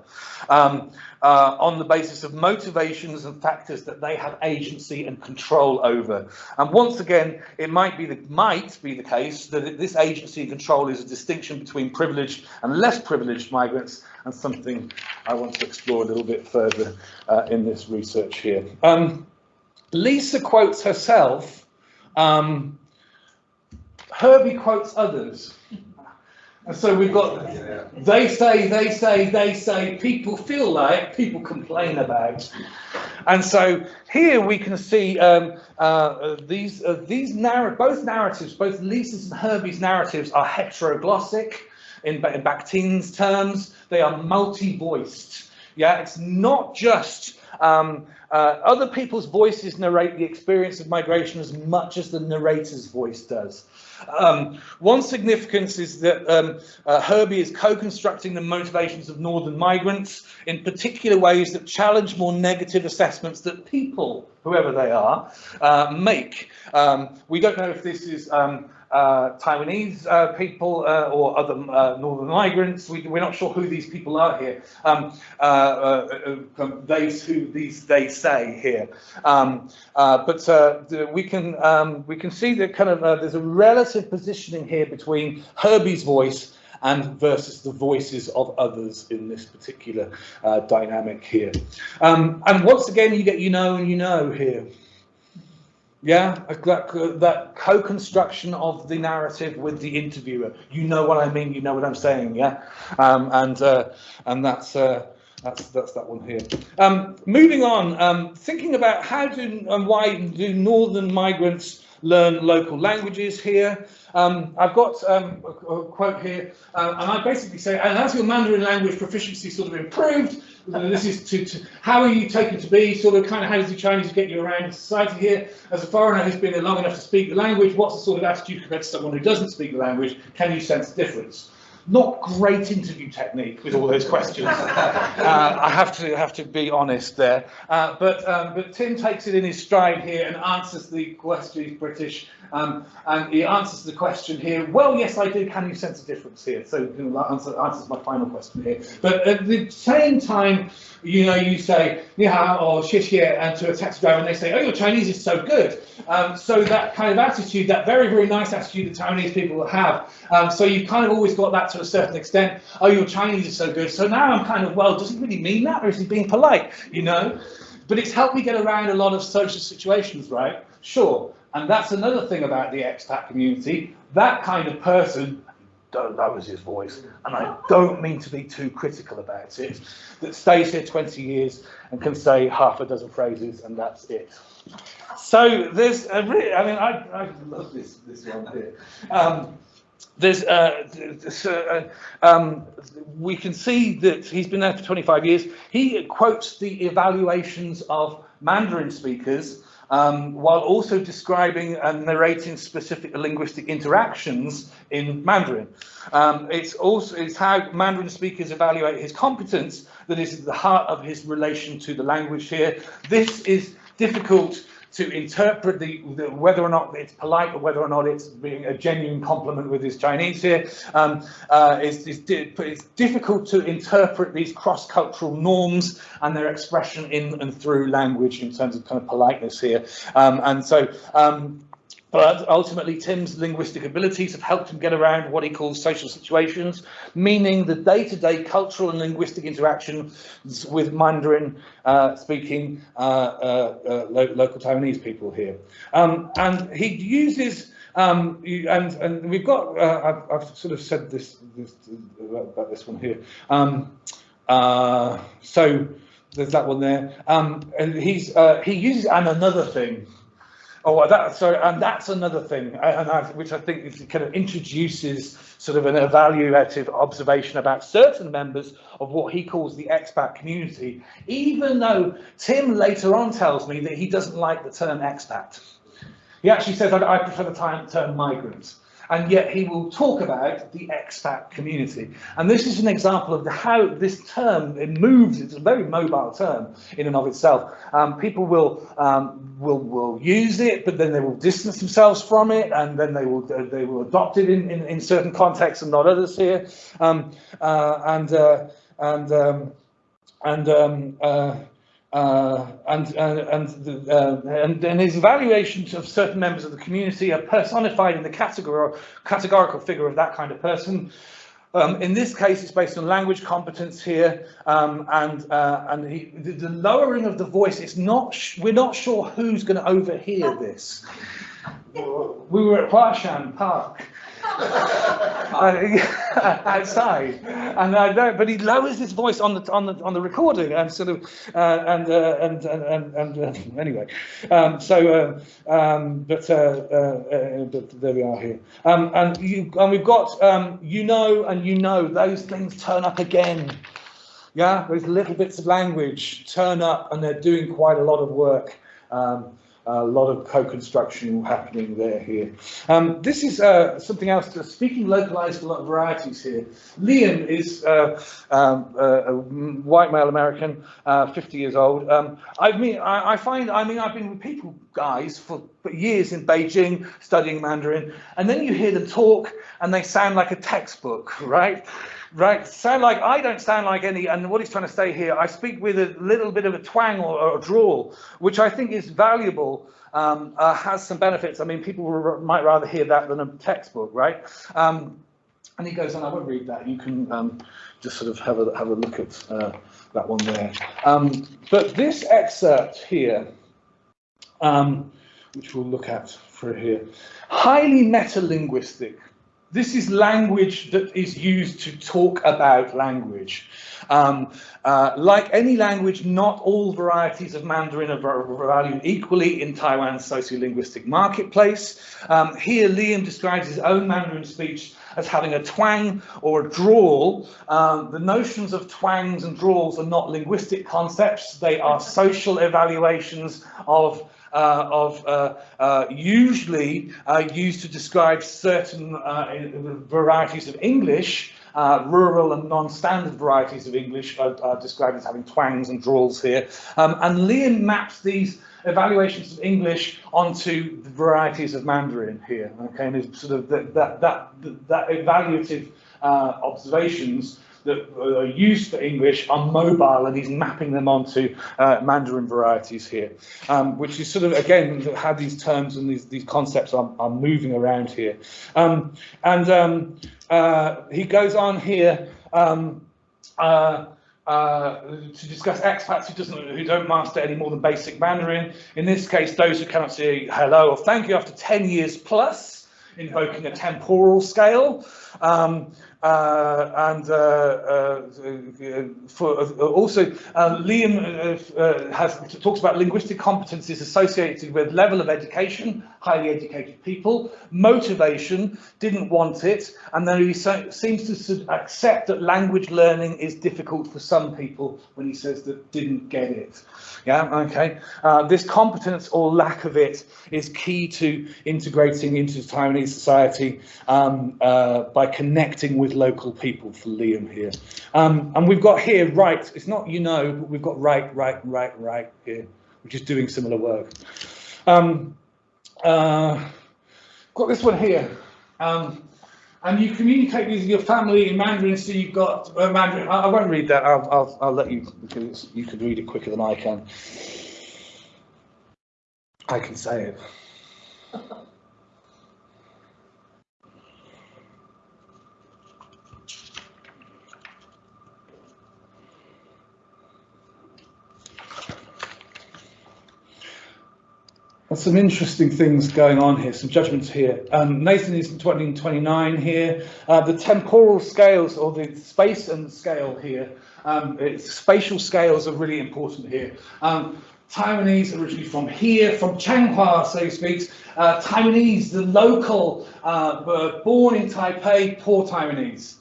um, uh, on the basis of motivations and factors that they have agency and control over. And once again, it might be the, might be the case that this agency and control is a distinction between privileged and less privileged migrants and something I want to explore a little bit further uh, in this research here. Um, Lisa quotes herself, um, Herbie quotes others. And so we've got, they say, they say, they say, people feel like, people complain about. And so here we can see um, uh, these, uh, these narr both narratives, both Lisa's and Herbie's narratives are heteroglossic in, in Bakhtin's terms. They are multi-voiced. Yeah, it's not just um, uh, other people's voices narrate the experience of migration as much as the narrator's voice does. Um, one significance is that um, uh, Herbie is co-constructing the motivations of northern migrants in particular ways that challenge more negative assessments that people, whoever they are, uh, make. Um, we don't know if this is um, uh, Taiwanese uh, people uh, or other uh, northern migrants. We, are not sure who these people are here. Um, uh, uh, um, they who these they say here. Um, but we can um, we can see that kind of there's a relative positioning here between Herbie's voice and versus the voices of others in this particular dynamic here. Um, and once again, you get you know and you know here. Yeah, that, that co-construction of the narrative with the interviewer. You know what I mean. You know what I'm saying. Yeah, um, and uh, and that's uh, that's that's that one here. Um, moving on, um, thinking about how do and why do northern migrants learn local languages here. Um, I've got um, a, a, quote here, uh, and I basically say, and as your Mandarin language proficiency sort of improved, this is to, to, how are you taken to be, sort of kind of how does the Chinese get you around in society here? As a foreigner who's been here long enough to speak the language, what's the sort of attitude compared to someone who doesn't speak the language? Can you sense difference? Not great interview technique with all those questions. uh, I have to have to be honest there. Uh, but um, but Tim takes it in his stride here and answers the question. He's British, um, and he answers the question here. Well, yes, I do. Can you sense a difference here? So you know, answer, answers my final question here. But at the same time, you know, you say ni hao or xie and to a taxi driver, and they say, oh, your Chinese is so good. Um, so that kind of attitude, that very very nice attitude that Taiwanese people have. Um, so you've kind of always got that to a certain extent. Oh, your Chinese is so good. So now I'm kind of well, does he really mean that, or is he being polite? You know. But it's helped me get around a lot of social situations, right? Sure. And that's another thing about the expat community. That kind of person, that was his voice, and I don't mean to be too critical about it, that stays here 20 years and can say half a dozen phrases and that's it. So there's a I mean, I, I love this, this one here. Um, there's, uh, uh, um, we can see that he's been there for 25 years. He quotes the evaluations of Mandarin speakers um, while also describing and narrating specific linguistic interactions in Mandarin. Um, it's also it's how Mandarin speakers evaluate his competence that is at the heart of his relation to the language here. This is difficult to interpret the, the, whether or not it's polite or whether or not it's being a genuine compliment with his Chinese here. Um, uh, it's, it's, it's, difficult to interpret these cross-cultural norms and their expression in and through language in terms of kind of politeness here. Um, and so um, But ultimately, Tim's linguistic abilities have helped him get around what he calls social situations, meaning the day-to-day cultural and linguistic interactions with Mandarin uh, speaking uh, uh, uh, lo local Taiwanese people here. Um, and he uses, um, and, and we've got, uh, I've, I've sort of said this, this about this one here. Um, uh, so there's that one there. Um, and he's, he uses and another thing. Oh, that, so, and that's another thing, uh, and I, which I think kind of introduces sort of an evaluative observation about certain members of what he calls the expat community, even though Tim later on tells me that he doesn't like the term expat. He actually says, I, I prefer the term migrant. And yet he will talk about the expat community. And this is an example of the, how this term, it moves, it's a very mobile term in and of itself. Um, people will, um, will, will use it, but then they will distance themselves from it, and then they will, they will adopt it in, in, in certain contexts and not others here. Um, uh, and, uh, and, um, and, um, uh, uh, and and and, uh, and and his evaluations of certain members of the community are personified in the category categorical figure of that kind of person. Um, in this case, it's based on language competence here, um, and uh, and he, the, the lowering of the voice. It's not. Sh- we're not sure who's going to overhear this. We were at Huashan Park uh, outside, and I don't know, but he lowers his voice on the on the on the recording, and sort of, uh, and, uh, and and and and uh, anyway, um, so, uh, um, but, uh, uh, uh, but there we are here, um, and you and we've got um, you know and you know those things turn up again. Yeah, those little bits of language turn up, and they're doing quite a lot of work. A lot of co-construction happening there here. Um, this is uh, something else, speaking localized a lot of varieties here. Liam is uh, um, uh, a white male American, uh, 50 years old. Um, I mean, I, I find, I mean, I've been with people, guys, for years in Beijing studying Mandarin, and then you hear them talk and they sound like a textbook, right? Right, sound like I don't sound like any, and what he's trying to say here, I speak with a little bit of a twang or, or a drawl, which I think is valuable, um, uh, has some benefits. I mean, people might rather hear that than a textbook, right? Um, and he goes on, I won't read that, you can um, just sort of have a, have a look at uh, that one there. Um, but this excerpt here, um, which we'll look at for here, highly metalinguistic. This is language that is used to talk about language. Um, uh, like any language, not all varieties of Mandarin are valued equally in Taiwan's sociolinguistic marketplace. Um, here, Liam describes his own Mandarin speech as having a twang or a drawl. Um, the notions of twangs and drawls are not linguistic concepts, they are social evaluations of of uh, uh, usually uh, used to describe certain uh, varieties of English. Uh, rural and non-standard varieties of English are, are described as having twangs and drawls here. Um, and Liam maps these evaluations of English onto the varieties of Mandarin here. Okay, and sort of that that that, that evaluative uh, observations that are used for English are mobile and he's mapping them onto uh, Mandarin varieties here, um, which is sort of, again, how these terms and these, these concepts are, are moving around here. Um, and um, uh, he goes on here um, uh, uh, to discuss expats who doesn't who don't master any more than basic Mandarin. In this case, those who cannot say hello or thank you after 10 years plus, invoking a temporal scale. Um, uh, and uh, uh, for, uh, also, uh, Liam uh, uh, has talks about linguistic competencies associated with level of education, highly educated people, motivation, didn't want it, and then he seems to accept that language learning is difficult for some people when he says that didn't get it. Yeah, okay. Uh, this competence or lack of it is key to integrating into Taiwanese society um, uh, by connecting with local people for Liam here. Um, and we've got here right, it's not you know, but we've got right, right, right, right here, which is doing similar work. Um, uh, got this one here. Um, and you communicate with your family in Mandarin, so you've got uh, Mandarin. I, I won't read that. I'll, I'll, I'll let you because you can read it quicker than I can. I can say it. There's some interesting things going on here, some judgments here. Um, Nathan is 2029 here. Uh, the temporal scales or the space and scale here, um, spatial scales are really important here. Um, Taiwanese originally from here, from Changhua, so to speak. Uh, Taiwanese, the local, uh, born in Taipei, poor Taiwanese.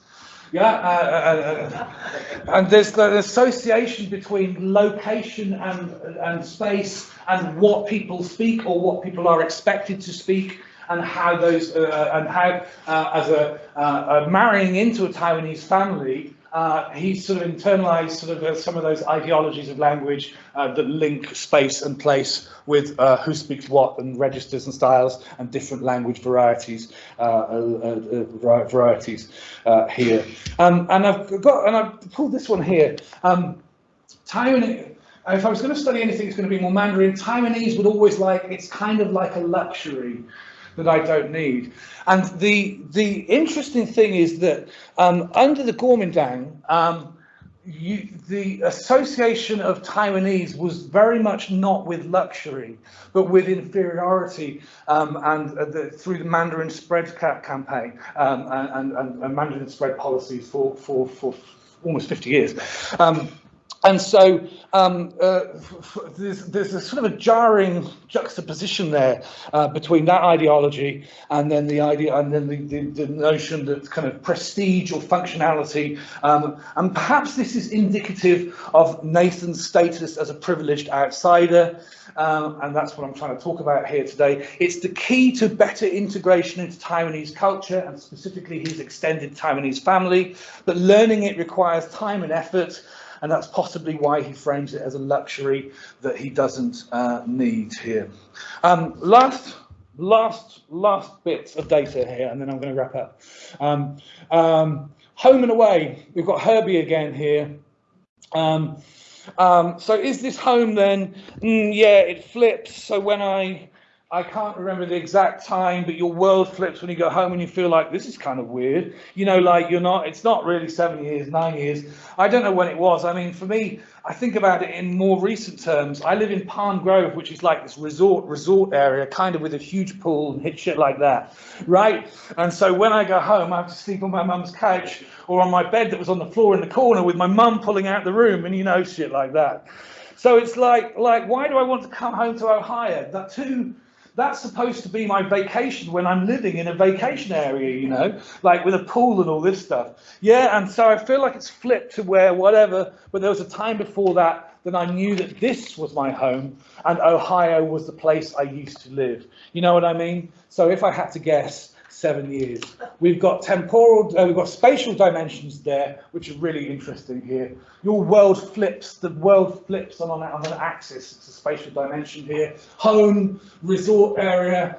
Yeah, uh, uh, uh, and there's the association between location and, and space and what people speak or what people are expected to speak and how those uh, and how uh, as a uh, uh, marrying into a Taiwanese family uh, he's sort of internalized sort of uh, some of those ideologies of language uh, that link space and place with uh, who speaks what and registers and styles and different language varieties uh, uh, varieties here. Um, and I've got and I've pulled this one here. Um, Taiwan. If I was going to study anything, it's going to be more Mandarin. Taiwanese would always like it's kind of like a luxury that I don't need. And the the interesting thing is that um, under the Kuomintang, um, you, the association of Taiwanese was very much not with luxury, but with inferiority, um, and uh, the, through the Mandarin spread ca- campaign um, and, and, and Mandarin spread policies for for for almost 50 years. Um, and so um, uh, there's, there's a sort of a jarring juxtaposition there uh, between that ideology and then the idea and then the, the, the notion that kind of prestige or functionality. Um, and perhaps this is indicative of Nathan's status as a privileged outsider. Um, and that's what I'm trying to talk about here today. It's the key to better integration into Taiwanese culture and specifically his extended Taiwanese family. But learning it requires time and effort and that's possibly why he frames it as a luxury that he doesn't uh, need here. Um, last, last, last bits of data here, and then I'm going to wrap up. Um, um, home and away, we've got Herbie again here. Um, um, so is this home then? Mm, yeah, it flips. So when I I can't remember the exact time, but your world flips when you go home and you feel like this is kind of weird. You know, like you're not, it's not really seven years, nine years. I don't know when it was. I mean, for me, I think about it in more recent terms. I live in Palm Grove, which is like this resort, resort area, kind of with a huge pool and hit shit like that, right? And so when I go home, I have to sleep on my mum's couch or on my bed that was on the floor in the corner with my mum pulling out the room and you know, shit like that. So it's like, like, why do I want to come home to Ohio? That too, that's supposed to be my vacation when I'm living in a vacation area, you know, like with a pool and all this stuff. Yeah, and so I feel like it's flipped to where whatever, but there was a time before that that I knew that this was my home and Ohio was the place I used to live. You know what I mean? So if I had to guess, seven years. We've got temporal, uh, we've got spatial dimensions there, which are really interesting here. Your world flips, the world flips on, on, an axis, it's a spatial dimension here. Home, resort area,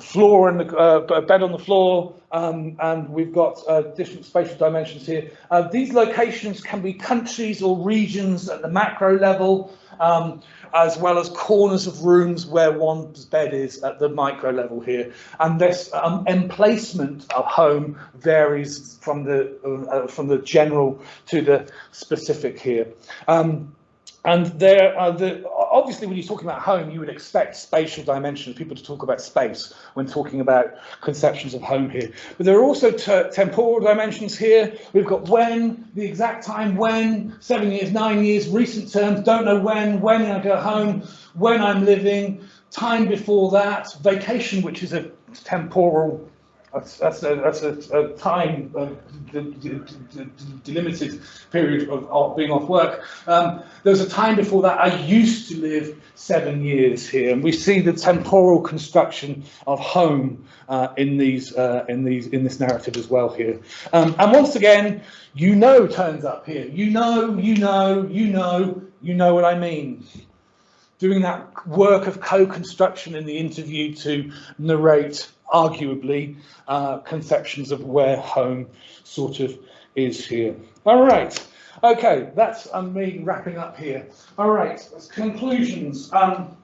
floor and the uh, bed on the floor, um, and we've got uh, different spatial dimensions here. Uh, these locations can be countries or regions at the macro level. Um, as well as corners of rooms where one's bed is at the micro level here. And this um, emplacement of home varies from the uh, from the general to the specific here. Um, and there are the obviously when you're talking about home, you would expect spatial dimensions, people to talk about space when talking about conceptions of home here. But there are also temporal dimensions here. We've got when, the exact time when, seven years, nine years, recent terms, don't know when, when I go home, when I'm living, time before that, vacation, which is a temporal that's, that's, a, that's a, a time, a delimited period of, of, being off work. Um, there was a time before that I used to live seven years here, and we see the temporal construction of home uh, in these, uh, in these, in this narrative as well here. Um, and once again, you know turns up here. You know, you know, you know, you know what I mean doing that work of co-construction in the interview to narrate arguably uh, conceptions of where home sort of is here. All right. Okay, that's um, me wrapping up here. All right, conclusions. Um,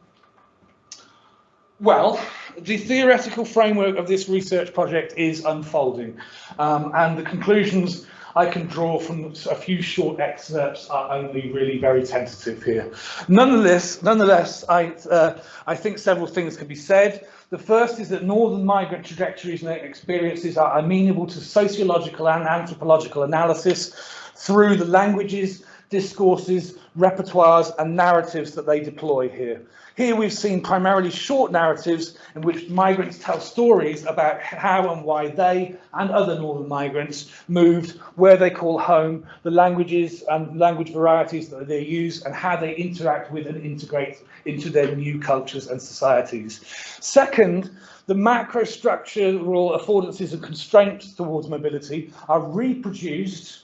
well, the theoretical framework of this research project is unfolding, um, and the conclusions I can draw from a few short excerpts are only really very tentative here. Nonetheless, nonetheless, I, uh, I think several things can be said. The first is that northern migrant trajectories and experiences are amenable to sociological and anthropological analysis through the languages, discourses, repertoires and narratives that they deploy here. Here we've seen primarily short narratives in which migrants tell stories about how and why they and other northern migrants moved, where they call home, the languages and language varieties that they use and how they interact with and integrate into their new cultures and societies. Second, the macrostructural affordances and constraints towards mobility are reproduced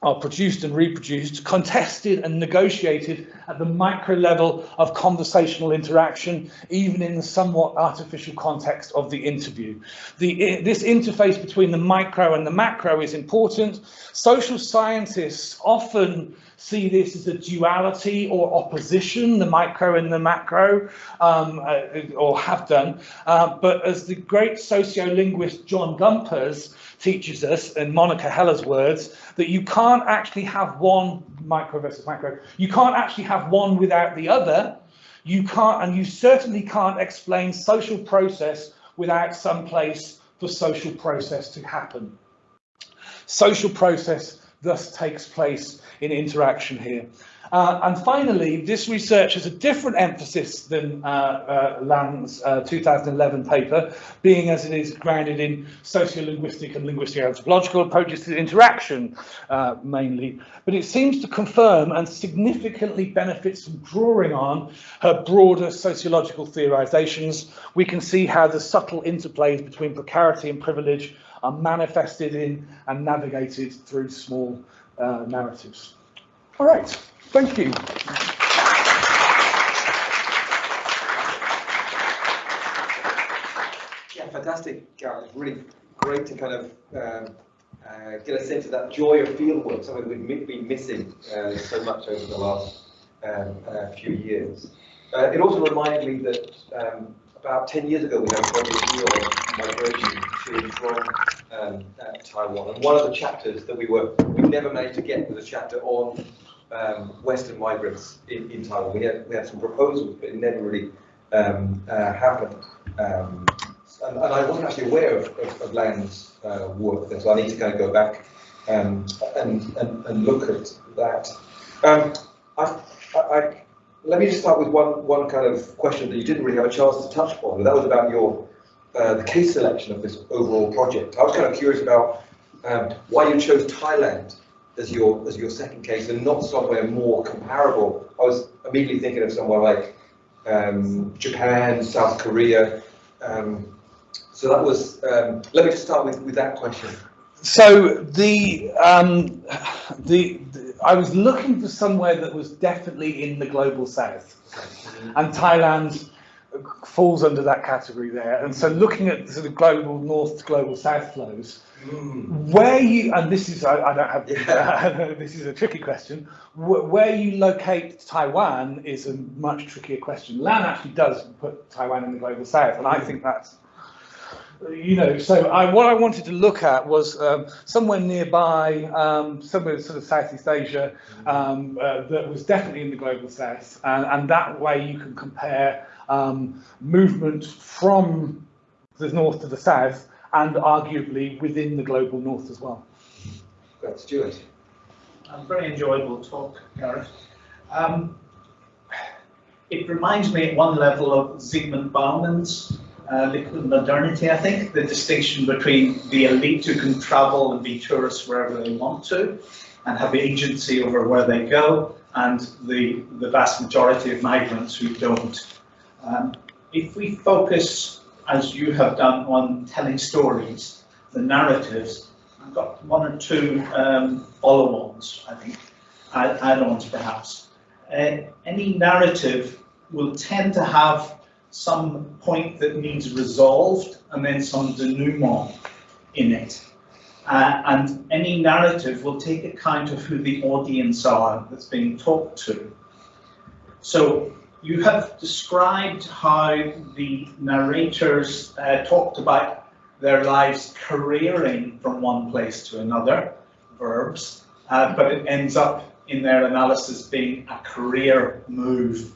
are produced and reproduced, contested and negotiated at the micro level of conversational interaction, even in the somewhat artificial context of the interview. The, this interface between the micro and the macro is important. Social scientists often see this as a duality or opposition, the micro and the macro, um, uh, or have done. Uh, but as the great sociolinguist John Gumperz teaches us, in Monica Heller's words, that you can't actually have one micro versus macro. You can't actually have one without the other. You can't, and you certainly can't explain social process without some place for social process to happen. Social process thus takes place in interaction here. Uh, and finally, this research has a different emphasis than uh, uh, Lan's uh, 2011 paper, being as it is grounded in sociolinguistic and linguistic anthropological approaches to interaction uh, mainly. But it seems to confirm and significantly benefits from drawing on her broader sociological theorizations. We can see how the subtle interplays between precarity and privilege are manifested in and navigated through small uh, narratives. All right, thank you. Yeah, fantastic, Gareth. Really great to kind of um, uh, get a sense of that joy of fieldwork, something we've been missing uh, so much over the last um, uh, few years. Uh, it also reminded me that um, about 10 years ago we had a project here on migration to from um, uh, Taiwan, and one of the chapters that we were we never managed to get was a chapter on um, Western migrants in, in Taiwan. We had we had some proposals, but it never really um, uh, happened. Um, and, and I wasn't actually aware of, of, of Lan's uh, work there, so I need to kind of go back um, and, and, and look at that. Um, I, I, let me just start with one, one kind of question that you didn't really have a chance to touch upon, that was about your uh, the case selection of this overall project. I was kind of curious about um, why you chose Thailand as your as your second case and not somewhere more comparable. I was immediately thinking of somewhere like um, Japan, South Korea. Um, so that was. Um, let me just start with, with that question. So the, um, the, the I was looking for somewhere that was definitely in the global south, and Thailand falls under that category there. And so looking at sort of global north to global south flows, Mm. where you and this is I, I don't have Yeah. this is a tricky question. Wh- Where you locate Taiwan is a much trickier question. Lan actually does put Taiwan in the global south, and I think that's you know, so I, what I wanted to look at was um, somewhere nearby, um, somewhere sort of Southeast Asia, um, uh, that was definitely in the global south, and, and that way you can compare um, movement from the north to the south, and arguably within the global north as well. Great, Stuart. Um, very enjoyable talk, Gareth. Um, it reminds me at one level of Zygmunt Bauman's uh, Liquid Modernity, I think, the distinction between the elite who can travel and be tourists wherever they want to and have agency over where they go, and the, the vast majority of migrants who don't. Um, if we focus, as you have done, on telling stories, the narratives, I've got one or two um, follow-ons, I think, add- add-ons perhaps. Uh, any narrative will tend to have some point that needs resolved and then some denouement in it. Uh, and any narrative will take account of who the audience are that's being talked to. So you have described how the narrators uh, talked about their lives careering from one place to another, verbs, uh, but it ends up in their analysis being a career move.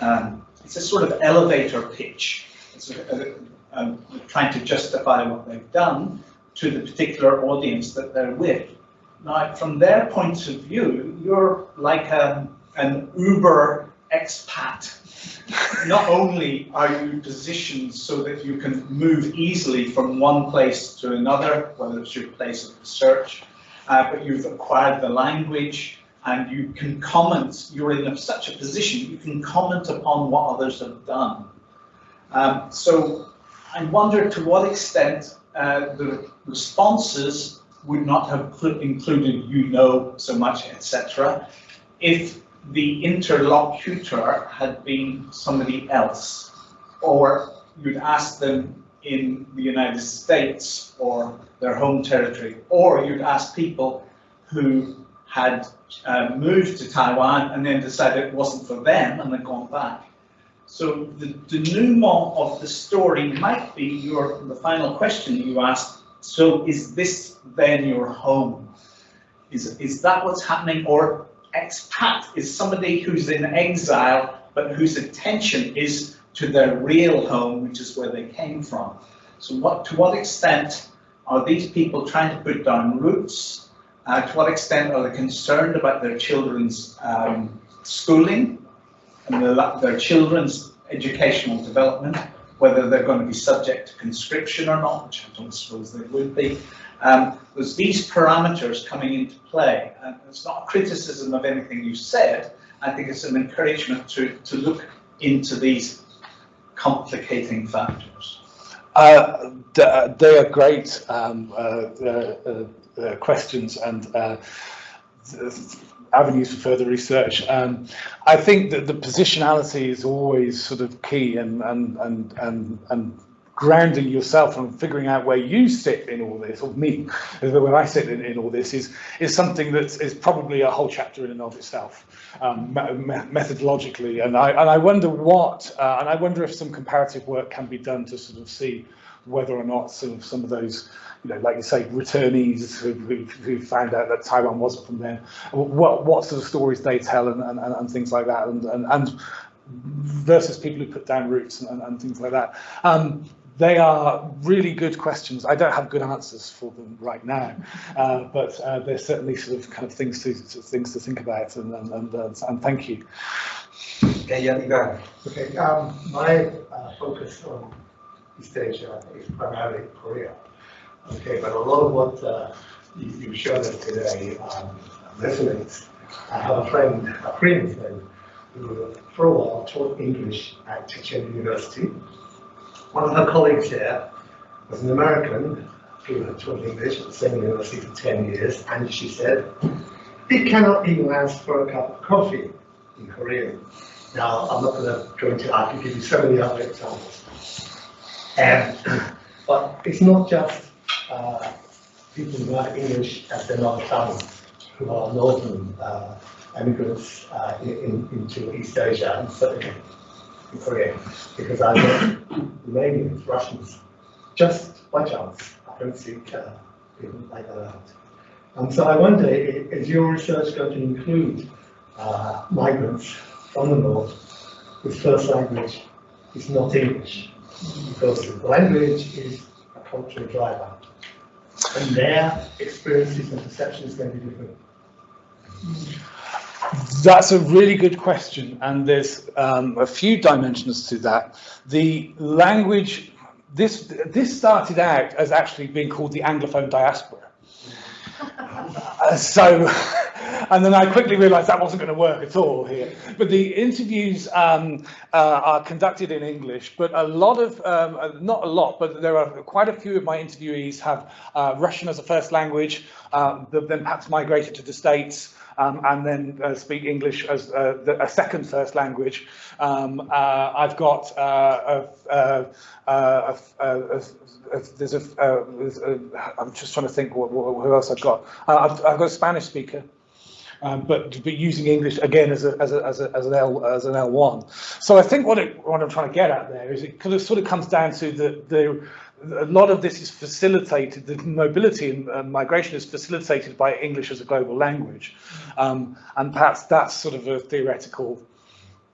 Um, it's a sort of elevator pitch. It's a, a, um, trying to justify what they've done to the particular audience that they're with. Now, from their point of view, you're like a, an Uber expat. Not only are you positioned so that you can move easily from one place to another, whether it's your place of research, uh, but you've acquired the language and you can comment, you're in such a position, you can comment upon what others have done. Um, so I wonder to what extent uh, the responses would not have included you know so much, etc., if the interlocutor had been somebody else, or you'd ask them in the United States or their home territory, or you'd ask people who had uh, moved to Taiwan and then decided it wasn't for them and then gone back. So the denouement of the story might be your the final question you asked. So is this then your home? Is, is that what's happening? Or expat is somebody who's in exile, but whose attention is to their real home, which is where they came from. So what, to what extent are these people trying to put down roots? Uh, to what extent are they concerned about their children's um, schooling and the, their children's educational development, whether they're going to be subject to conscription or not, which I don't suppose they would be. Um, there's these parameters coming into play. And it's not a criticism of anything you said. I think it's an encouragement to, to look into these complicating factors. Uh, they are great um, uh, uh, uh, questions and uh, avenues for further research. Um, I think that the positionality is always sort of key and and and and and grounding yourself and figuring out where you sit in all this, or me, where I sit in, in all this, is is something that is probably a whole chapter in and of itself, um, me methodologically. And I and I wonder what, uh, and I wonder if some comparative work can be done to sort of see whether or not of some of those you know, like you say, returnees who, who, who, found out that Taiwan wasn't from there, what, what sort of stories they tell and, and, and things like that, and, and, and versus people who put down roots and, and, things like that. Um, they are really good questions. I don't have good answers for them right now, uh, but uh, they're certainly sort of kind of things to, to things to think about, and and and, uh, and thank you. Okay, yeah, you go. Okay, um, my uh, focus on East Asia is primarily Korea. Okay, but a lot of what uh, you, you showed us today um, resonates. I have a friend, a Korean friend, who for a while taught English at Chechen University. One of her colleagues here was an American who had taught English at the same university for 10 years, and she said, it cannot even ask for a cup of coffee in Korean. Now, I'm not going to go into, I can give you so many other examples. And, but it's not just uh, people who have English as their mother tongue, who are northern uh, immigrants uh, in, into East Asia and certainly in Korea, because I know Romanians, Russians, just by chance, I don't speak uh, people like that out. And so I wonder, is your research going to include uh, migrants from the north whose first language is not English? Because the language is a cultural driver and their experiences and perceptions to be different? That's a really good question, and there's um, a few dimensions to that. The language, this this started out as actually being called the Anglophone diaspora. Uh, so and then I quickly realized that wasn't going to work at all here. But the interviews um, uh, are conducted in English, but a lot of, um, uh, not a lot, but there are quite a few of my interviewees have uh, Russian as a first language, uh, then perhaps migrated to the States, um, and then uh, speak English as uh, the, a second first language. Um, uh, I've got uh, a, a, a, there's a, I'm just trying to think what, what, who else I've got. I've, I've got a Spanish speaker um, but but using English again as a as a as a as an L as an L1. So I think what it what I'm trying to get at there is it kind of sort of comes down to the the a lot of this is facilitated, the mobility and uh, migration is facilitated by English as a global language. Um, and perhaps that's sort of a theoretical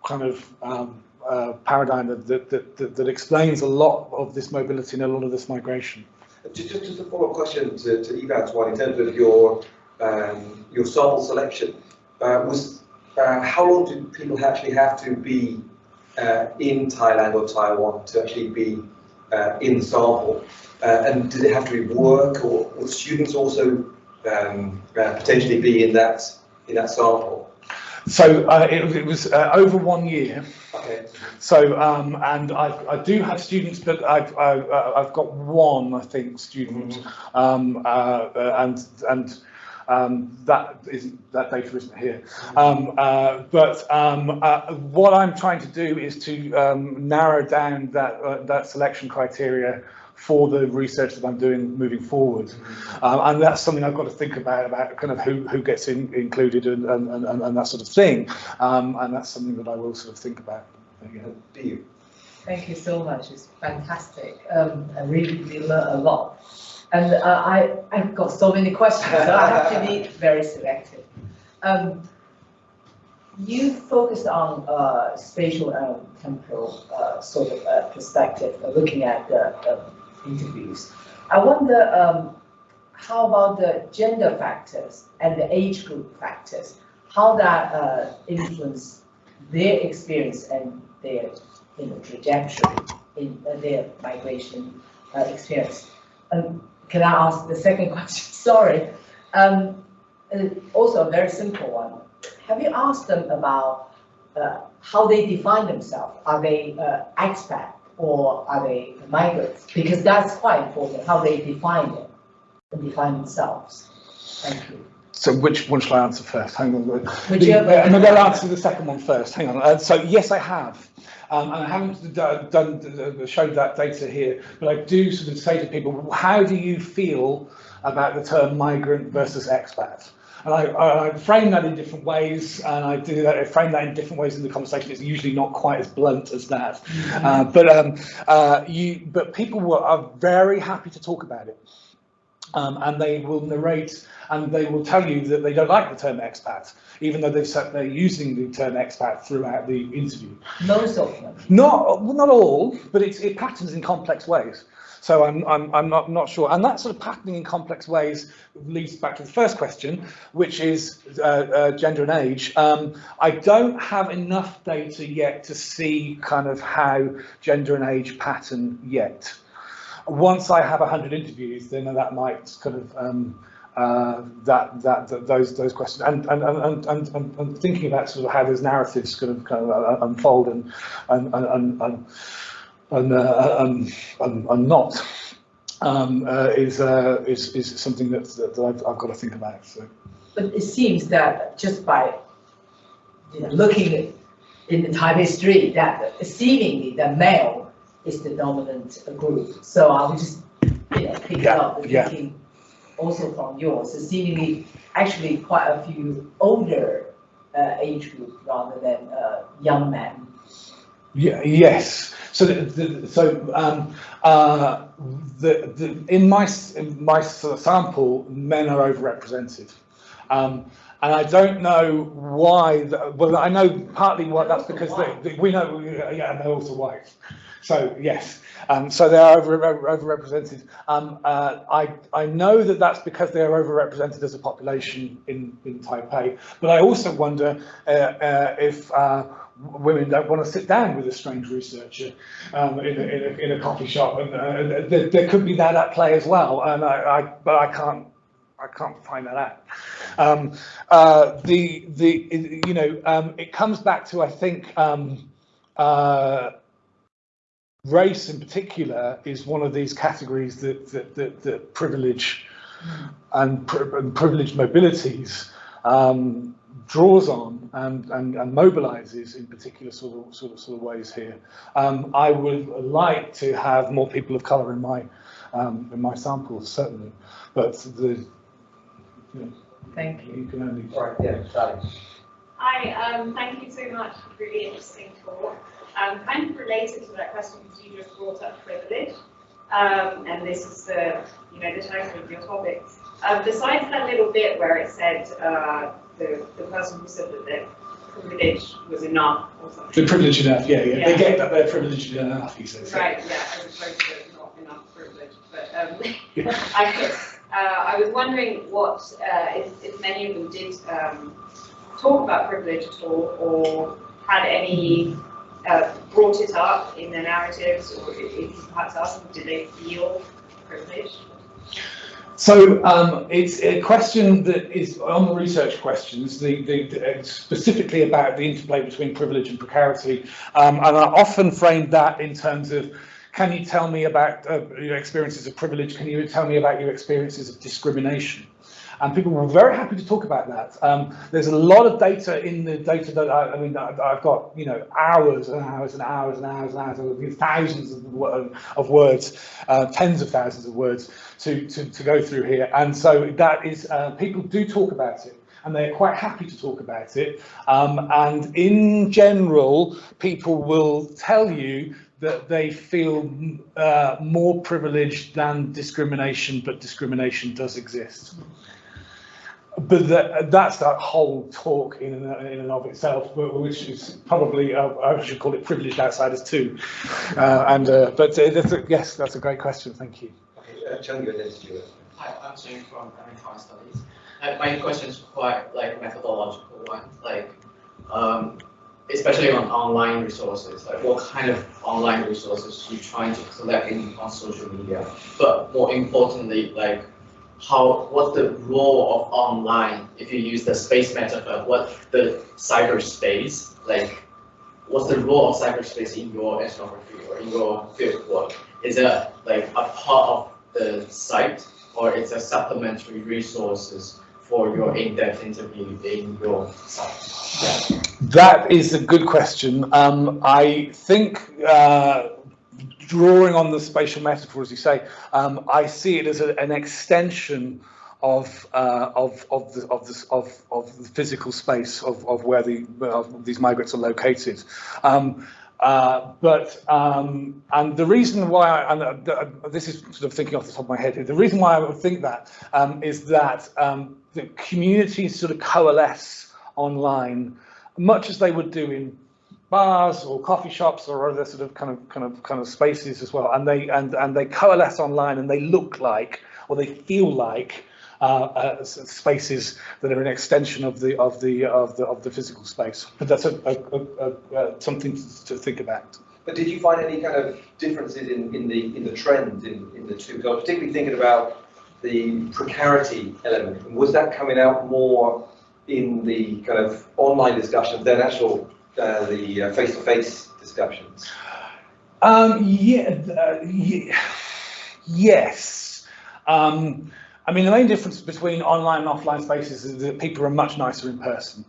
kind of um, uh, paradigm that, that, that, that explains a lot of this mobility and a lot of this migration. Just, just, just a follow-up question to, to Ivan's one, in terms of your, um, your sample selection. Uh, was, uh, how long do people actually have to be uh, in Thailand or Taiwan to actually be uh, in the sample? Uh, and did it have to be work or would students also um, uh, potentially be in that, in that sample? So uh, it, it was uh, over one year. Okay. So, um, and I, I do have students, but I've, I've, uh, I've got one, I think, student, um, uh, uh, and, and um, that is, that data isn't here. Um, uh, but um, uh, what I'm trying to do is to um, narrow down that, uh, that selection criteria for the research that I'm doing moving forward. Um, and that's something I've got to think about, about kind of who, who gets in, included and, and, and, and that sort of thing. Um, and that's something that I will sort of think about. Thank you so much. It's fantastic. Um, I really, really learned a lot. And uh, I, I've got so many questions, so I have to be very selective. Um, you focused on uh, spatial and temporal uh, sort of uh, perspective, uh, looking at the uh, interviews. I wonder um, how about the gender factors and the age group factors? How that uh, influence their experience and their you know, trajectory in uh, their migration uh, experience. Um, can I ask the second question? Sorry. Um, uh, also a very simple one. Have you asked them about uh, how they define themselves? Are they uh, expat or are they migrants? Because that's quite important, how they define it and define themselves. Thank you. So which one shall I answer first? Hang on. Whichever. The- uh, Maybe I'll answer the second one first. Hang on. Uh, so yes, I have. Um, and I haven't done, uh, showed that data here, but I do sort of say to people, how do you feel about the term migrant versus expat? And I, I frame that in different ways, and I do that, I frame that in different ways in the conversation. It's usually not quite as blunt as that. Uh, but um, uh, you, but people were, are very happy to talk about it. Um, and they will narrate and they will tell you that they don't like the term expat, even though they've said they're using the term expat throughout the interview. Most of them. Not, not all, but it's, it patterns in complex ways. So I'm, I'm, I'm not, not sure. And that sort of patterning in complex ways leads back to the first question, which is uh, uh, gender and age. Um, I don't have enough data yet to see kind of how gender and age pattern yet. Once I have 100 interviews, then that might kind of um, uh, that, that that those those questions and and, and, and, and, and thinking about sort of how those narratives kind of kind of uh, unfold and and and and, and, uh, and, and, and not um, uh, is, uh, is is something that, that I've, I've got to think about. So. But it seems that just by you know, looking in the Taipei street, that seemingly the male is the dominant group. So I would just, you know, pick Yeah, up the yeah. thinking also from yours. So seemingly, actually quite a few older uh, age group rather than uh, young men. Yeah, yes. So, the, the, so um, uh, the, the, in my in my sample, men are overrepresented, um, and I don't know why. The, well, I know partly why. That's because they, they, we know, yeah, and they're also white. So yes, um, so they are over, over, overrepresented. Um, uh, I I know that that's because they are overrepresented as a population in in Taipei. But I also wonder uh, uh, if uh, women don't want to sit down with a strange researcher um, in, a, in, a, in a coffee shop, and uh, there, there could be that at play as well. And I, I but I can't. I can't find that out. Um, uh, the the you know um, it comes back to I think um, uh, race in particular is one of these categories that that, that, that privilege and, pri- and privileged mobilities um, draws on and, and, and mobilizes in particular sort of, sort of, sort of ways here. Um, I would like to have more people of color in my, um, in my samples, certainly, but the, you know, Thank you. You can only. All right, yeah, Sally. Hi, um, thank you so much really interesting talk. Um, kind of related to that question because you just brought up privilege, um, and this is the, you know, the title of your topic. Um, besides that little bit where it said, uh, the, the person who said that their privilege was enough or something. The privileged enough, yeah, yeah, they Yeah. get that they're privileged enough, he says. Right, yeah, as opposed to not enough privilege, but, um, I, uh, I was wondering what, uh, if, if many of them did, um, talk about privilege at all, or had any, uh, brought it up in their narratives, or perhaps them, did they feel privileged? So um, it's a question that is on the research questions, the, the, the- specifically about the interplay between privilege and precarity. Um, and I often frame that in terms of, can you tell me about uh, your experiences of privilege? Can you tell me about your experiences of discrimination? And people were very happy to talk about that. Um, there's a lot of data in the data that I, I mean, I- I've got, you know, hours and hours and hours and hours and hours, of thousands of, of words, uh, tens of thousands of words to, to, to go through here. And so that is, uh, people do talk about it and they're quite happy to talk about it. Um, and in general, people will tell you that they feel uh, more privileged than discrimination, but discrimination does exist. But that, that's that whole talk in and, in and of itself, which is probably, uh, I should call it privileged outsiders too. Uh, and, uh, but uh, that's a, yes, that's a great question, thank you. Okay, uh, Chung, and then Stuart. Hi, I'm Jane from American Studies. Uh, my question is quite like methodological one, like, um, especially on online resources, like what kind of online resources you trying to collect in on social media? But more importantly, like, how, what's the role of online, if you use the space metaphor, what the cyberspace, like, what's the role of cyberspace in your ethnography or in your field work? Is it like a part of the site or it's a supplementary resources for your in-depth interview in your site? That is a good question. Um, I think uh, drawing on the spatial metaphor, as you say, um, I see it as a, an extension of uh, of of the of the of, of the physical space of, of where the these migrants are located. Um, uh, but um, and the reason why I, and uh, this is sort of thinking off the top of my head the reason why I would think that um, is that um, the communities sort of coalesce online much as they would do in bars or coffee shops or other sort of kind of kind of kind of spaces as well and they and and they coalesce online and they look like or they feel like uh, uh, spaces that are an extension of the of the of the of the physical space but that's a, a, a, a, uh something to think about But did you find any kind of differences in, in the, in the trends in, in the two? Was particularly thinking about the precarity element. Was that coming out more in the kind of online discussions than actual, uh, the uh, face-to-face discussions? Um, yeah, uh, ye- yes. Um, I mean, the main difference between online and offline spaces is that people are much nicer in person.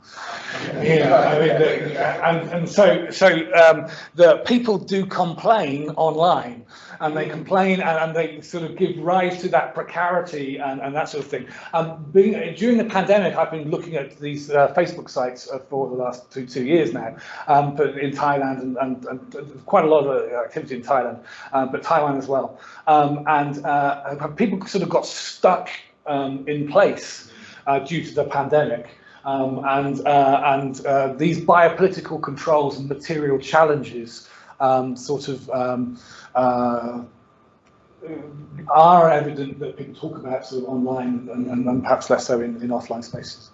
Yeah, I mean, and, and so, so um, the people do complain online and they complain and, and they sort of give rise to that precarity and, and that sort of thing. Um, being, during the pandemic, I've been looking at these uh, Facebook sites uh, for the last two, two years now, um, but in Thailand and, and, and quite a lot of activity in Thailand, um, but Taiwan as well. Um, and uh, people sort of got stuck um, in place uh, due to the pandemic. Um, and uh, and uh, these biopolitical controls and material challenges um, sort of um, uh, are evident that people talk about sort of online and, and, and perhaps less so in, in offline spaces.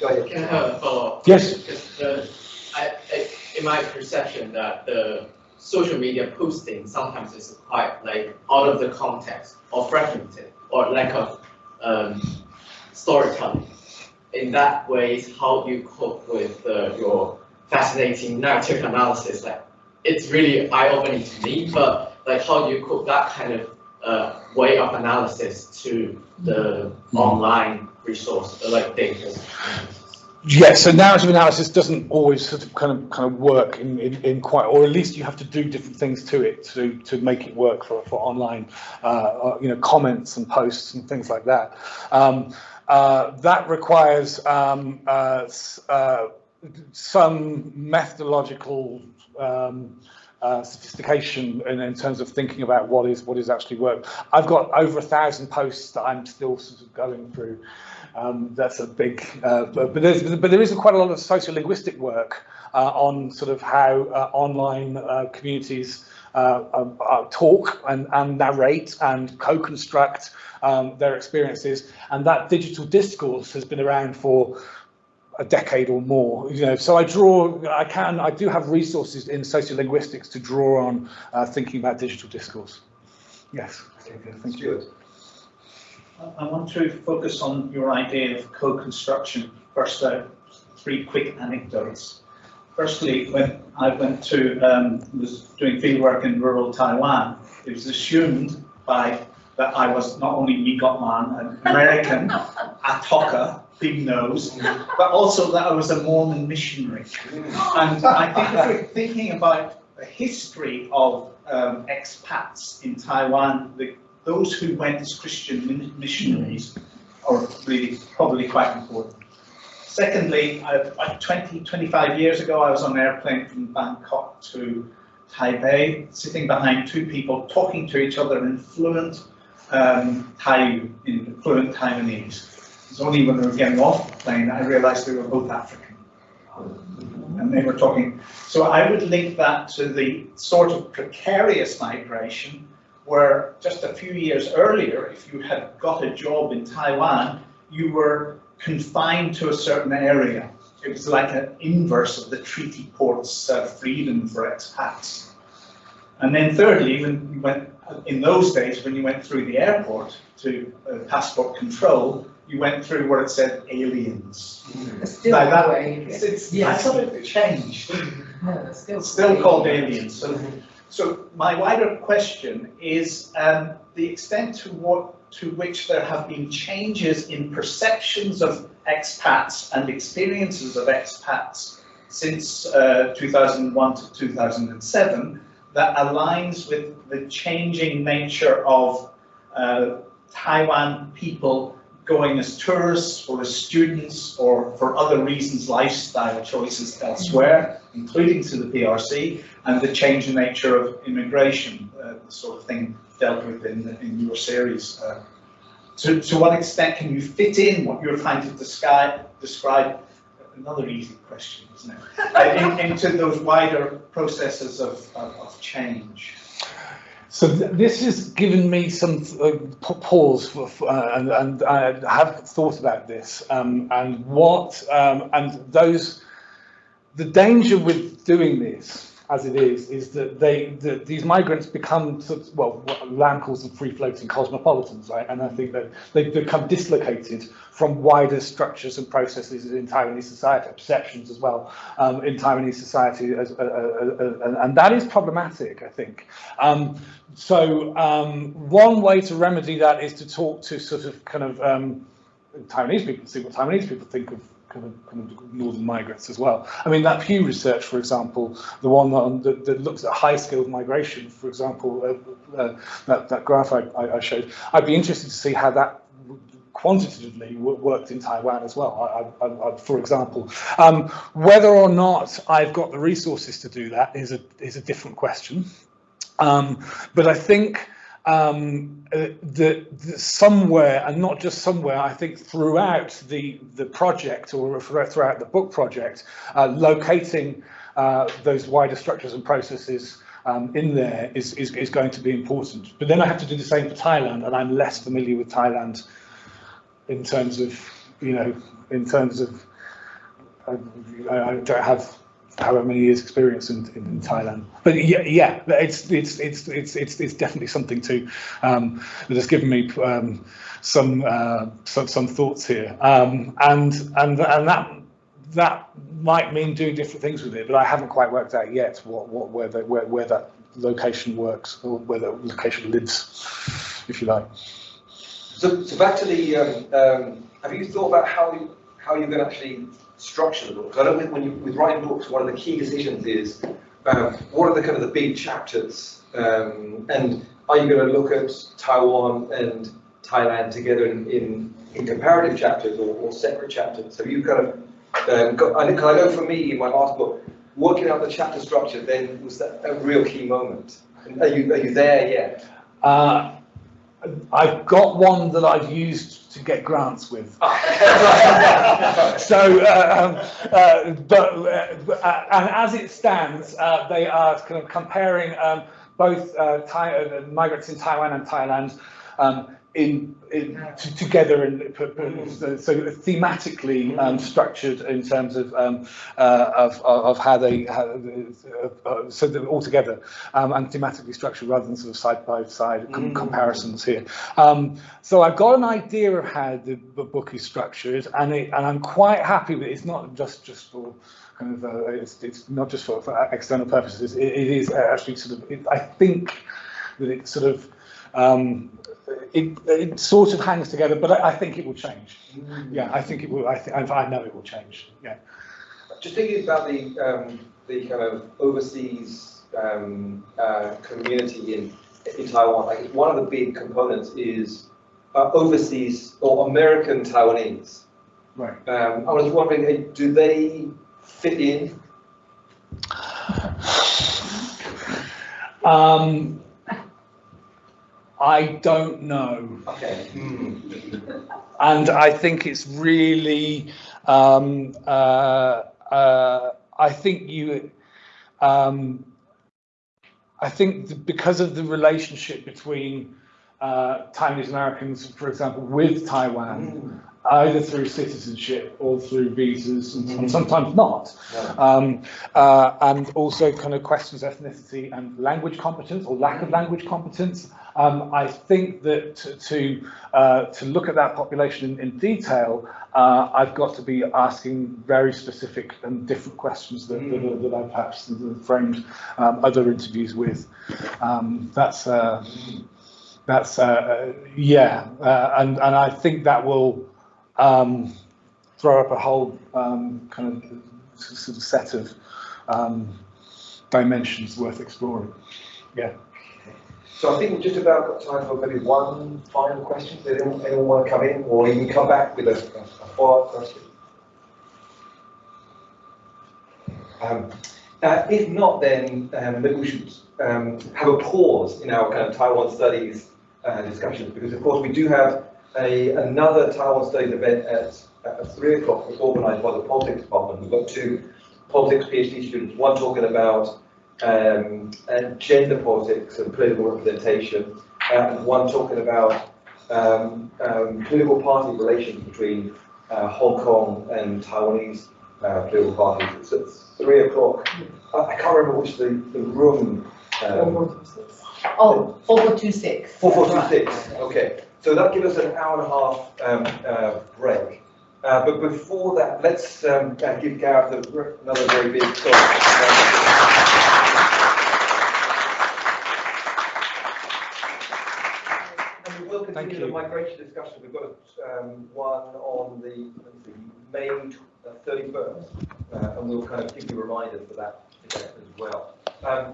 Go ahead. Can I have a follow-up? Yes. The, I, I, in my perception that the social media posting sometimes is quite like out of the context or fragmented or lack of um, storytelling. In that way, how you cope with uh, your fascinating narrative analysis, like it's really eye-opening to me, but like how do you cope that kind of uh, way of analysis to the online resource, like data? Yes, so narrative analysis doesn't always sort of kind of kind of work in, in, in quite, or at least you have to do different things to it to to make it work for for online, uh, uh, you know, comments and posts and things like that. Um, uh, that requires um, uh, uh, some methodological um, uh, sophistication in, in terms of thinking about what is what is actually work. I've got over a thousand posts that I'm still sort of going through. Um, that's a big, uh, but, but, there's, but there is quite a lot of sociolinguistic work uh, on sort of how uh, online uh, communities uh, um, uh, talk and, and narrate and co-construct um, their experiences, and that digital discourse has been around for a decade or more. You know, so I draw, I can, I do have resources in sociolinguistics to draw on uh, thinking about digital discourse. Yes. Okay, thank you. I want to focus on your idea of co-construction. First, uh, three quick anecdotes. Firstly, when I went to, um, was doing fieldwork in rural Taiwan, it was assumed by that I was not only Migot Man, an American, Atoka, big nose, but also that I was a Mormon missionary. And I think if we're thinking about the history of um, expats in Taiwan, the, those who went as Christian missionaries are really probably quite important. Secondly, I, I, 20, 25 years ago, I was on an airplane from Bangkok to Taipei, sitting behind two people talking to each other in fluent um, Thai, in fluent Taiwanese. It's only when we were getting off the plane I realized they were both African. And they were talking. So I would link that to the sort of precarious migration where just a few years earlier, if you had got a job in Taiwan, you were confined to a certain area. It was like an inverse of the treaty port's uh, freedom for expats. And then thirdly, when you went, in those days, when you went through the airport to uh, passport control, you went through where it said aliens. It's still Like that that way. It's, it's, I Yes. thought it changed. No, it's still. It's still called aliens. So, so my wider question is um, the extent to what to which there have been changes in perceptions of expats and experiences of expats since uh, 2001 to 2007 that aligns with the changing nature of uh, Taiwan people going as tourists or as students or for other reasons, lifestyle choices elsewhere, including to the PRC, and the changing nature of immigration, uh, the sort of thing dealt with in, in your series. Uh, to, to what extent can you fit in what you're trying to describe, describe another easy question, isn't it? Uh, in, into those wider processes of, of, of change. So th- this has given me some uh, pause, for, uh, and, and I have thought about this, um, and what, um, and those, the danger with doing this, as it is, is that they, that these migrants become, sort of, well, what Lan calls them free-floating cosmopolitans, right? And I think that they become dislocated from wider structures and processes in Taiwanese society, perceptions as well, um, in Taiwanese society, as, uh, uh, uh, and- and that is problematic, I think. Um, so um, one way to remedy that is to talk to sort of kind of um, Taiwanese people, see what Taiwanese people think of kind of, kind of northern migrants as well. I mean, that Pew research, for example, the one that, that, that looks at high-skilled migration, for example, uh, uh, that, that graph I, I showed, I'd be interested to see how that quantitatively worked in Taiwan as well, I, I, I, for example. Um, whether or not I've got the resources to do that is a, is a different question. Um, but I think um, uh, somewhere, and not just somewhere, I think throughout the, the project or throughout the book project, uh, locating uh, those wider structures and processes um, in there is, is, is going to be important. But then I have to do the same for Thailand, and I'm less familiar with Thailand in terms of, you know, in terms of, I don't have however many years experience in, in, in Thailand. But yeah, yeah, it's it's it's it's it's, it's definitely something to um, that has given me um, some, uh, some some thoughts here, um, and and and that that might mean doing different things with it, but I haven't quite worked out yet what what where the, where where that location works or where the location lives, if you like. So, so back to the, um, um, have you thought about how how you can actually structure of the book. I don't think when you, with writing books, one of the key decisions is um, what are the kind of the big chapters, um, and are you going to look at Taiwan and Thailand together in, in, in comparative chapters or, or separate chapters? Have you kind of um, got, I, I know for me in my last book, working out the chapter structure then was that a real key moment. Are you, are you there yet? Uh, I've got one that I've used to get grants with. So, uh, um, uh, but, uh, and as it stands, uh, they are kind of comparing um, both uh, uh, migrants in Taiwan and Thailand um, in, in together and so, so thematically um, structured in terms of um, uh, of, of how they how, uh, uh, so they're all together um, and thematically structured rather than sort of side by side com- Mm. comparisons here. Um, so I've got an idea of how the, the book is structured, and it, and I'm quite happy with it. It's not just just for kind of uh, it's, it's not just for, for external purposes. It, it is actually sort of it, I think that it sort of um, it, it sort of hangs together, but I, I think it will change. Yeah, I think it will. I, th- I know it will change. Yeah. Just thinking about the, um, the kind of overseas um, uh, community in, in Taiwan, like one of the big components is uh, overseas or American Taiwanese. Right. Um, I was wondering, uh, do they fit in? Um, I don't know. Okay. Hmm. And I think it's really, um, uh, uh, I think you, um, I think th- because of the relationship between uh, Taiwanese Americans, for example, with Taiwan, either through citizenship or through visas, and, and sometimes not, No. um, uh, and also kind of questions ethnicity and language competence or lack of language competence. Um, I think that to to, uh, to look at that population in, in detail, uh, I've got to be asking very specific and different questions that, that, that I've perhaps framed um, other interviews with. Um, that's uh, that's uh, yeah, uh, and and I think that will um, throw up a whole um, kind of sort of set of um, dimensions worth exploring. Yeah. So I think we've just about got time for maybe one final question. Does anyone, anyone want to come in or can come back with a, a follow-up question? Um, uh, if not, then um, maybe we should um, have a pause in our kind of Taiwan studies uh, discussions because, of course, we do have a, another Taiwan studies event at, at three o'clock organised by the politics department. We've got two politics PhD students, one talking about um, and gender politics and political representation, uh, one talking about um, um, political party relations between uh, Hong Kong and Taiwanese uh, political parties. It's at three o'clock. I, I can't remember which the, the room. Um, Oh, four four two six. Four four two six, okay. So that gives us an hour and a half um, uh, break. Uh, but before that, let's um, give Gareth another very big And we will Thank continue the migration discussion. We've got um, one on the, see, May thirty-first. Uh, and we'll kind of give you reminders for that as well. Um,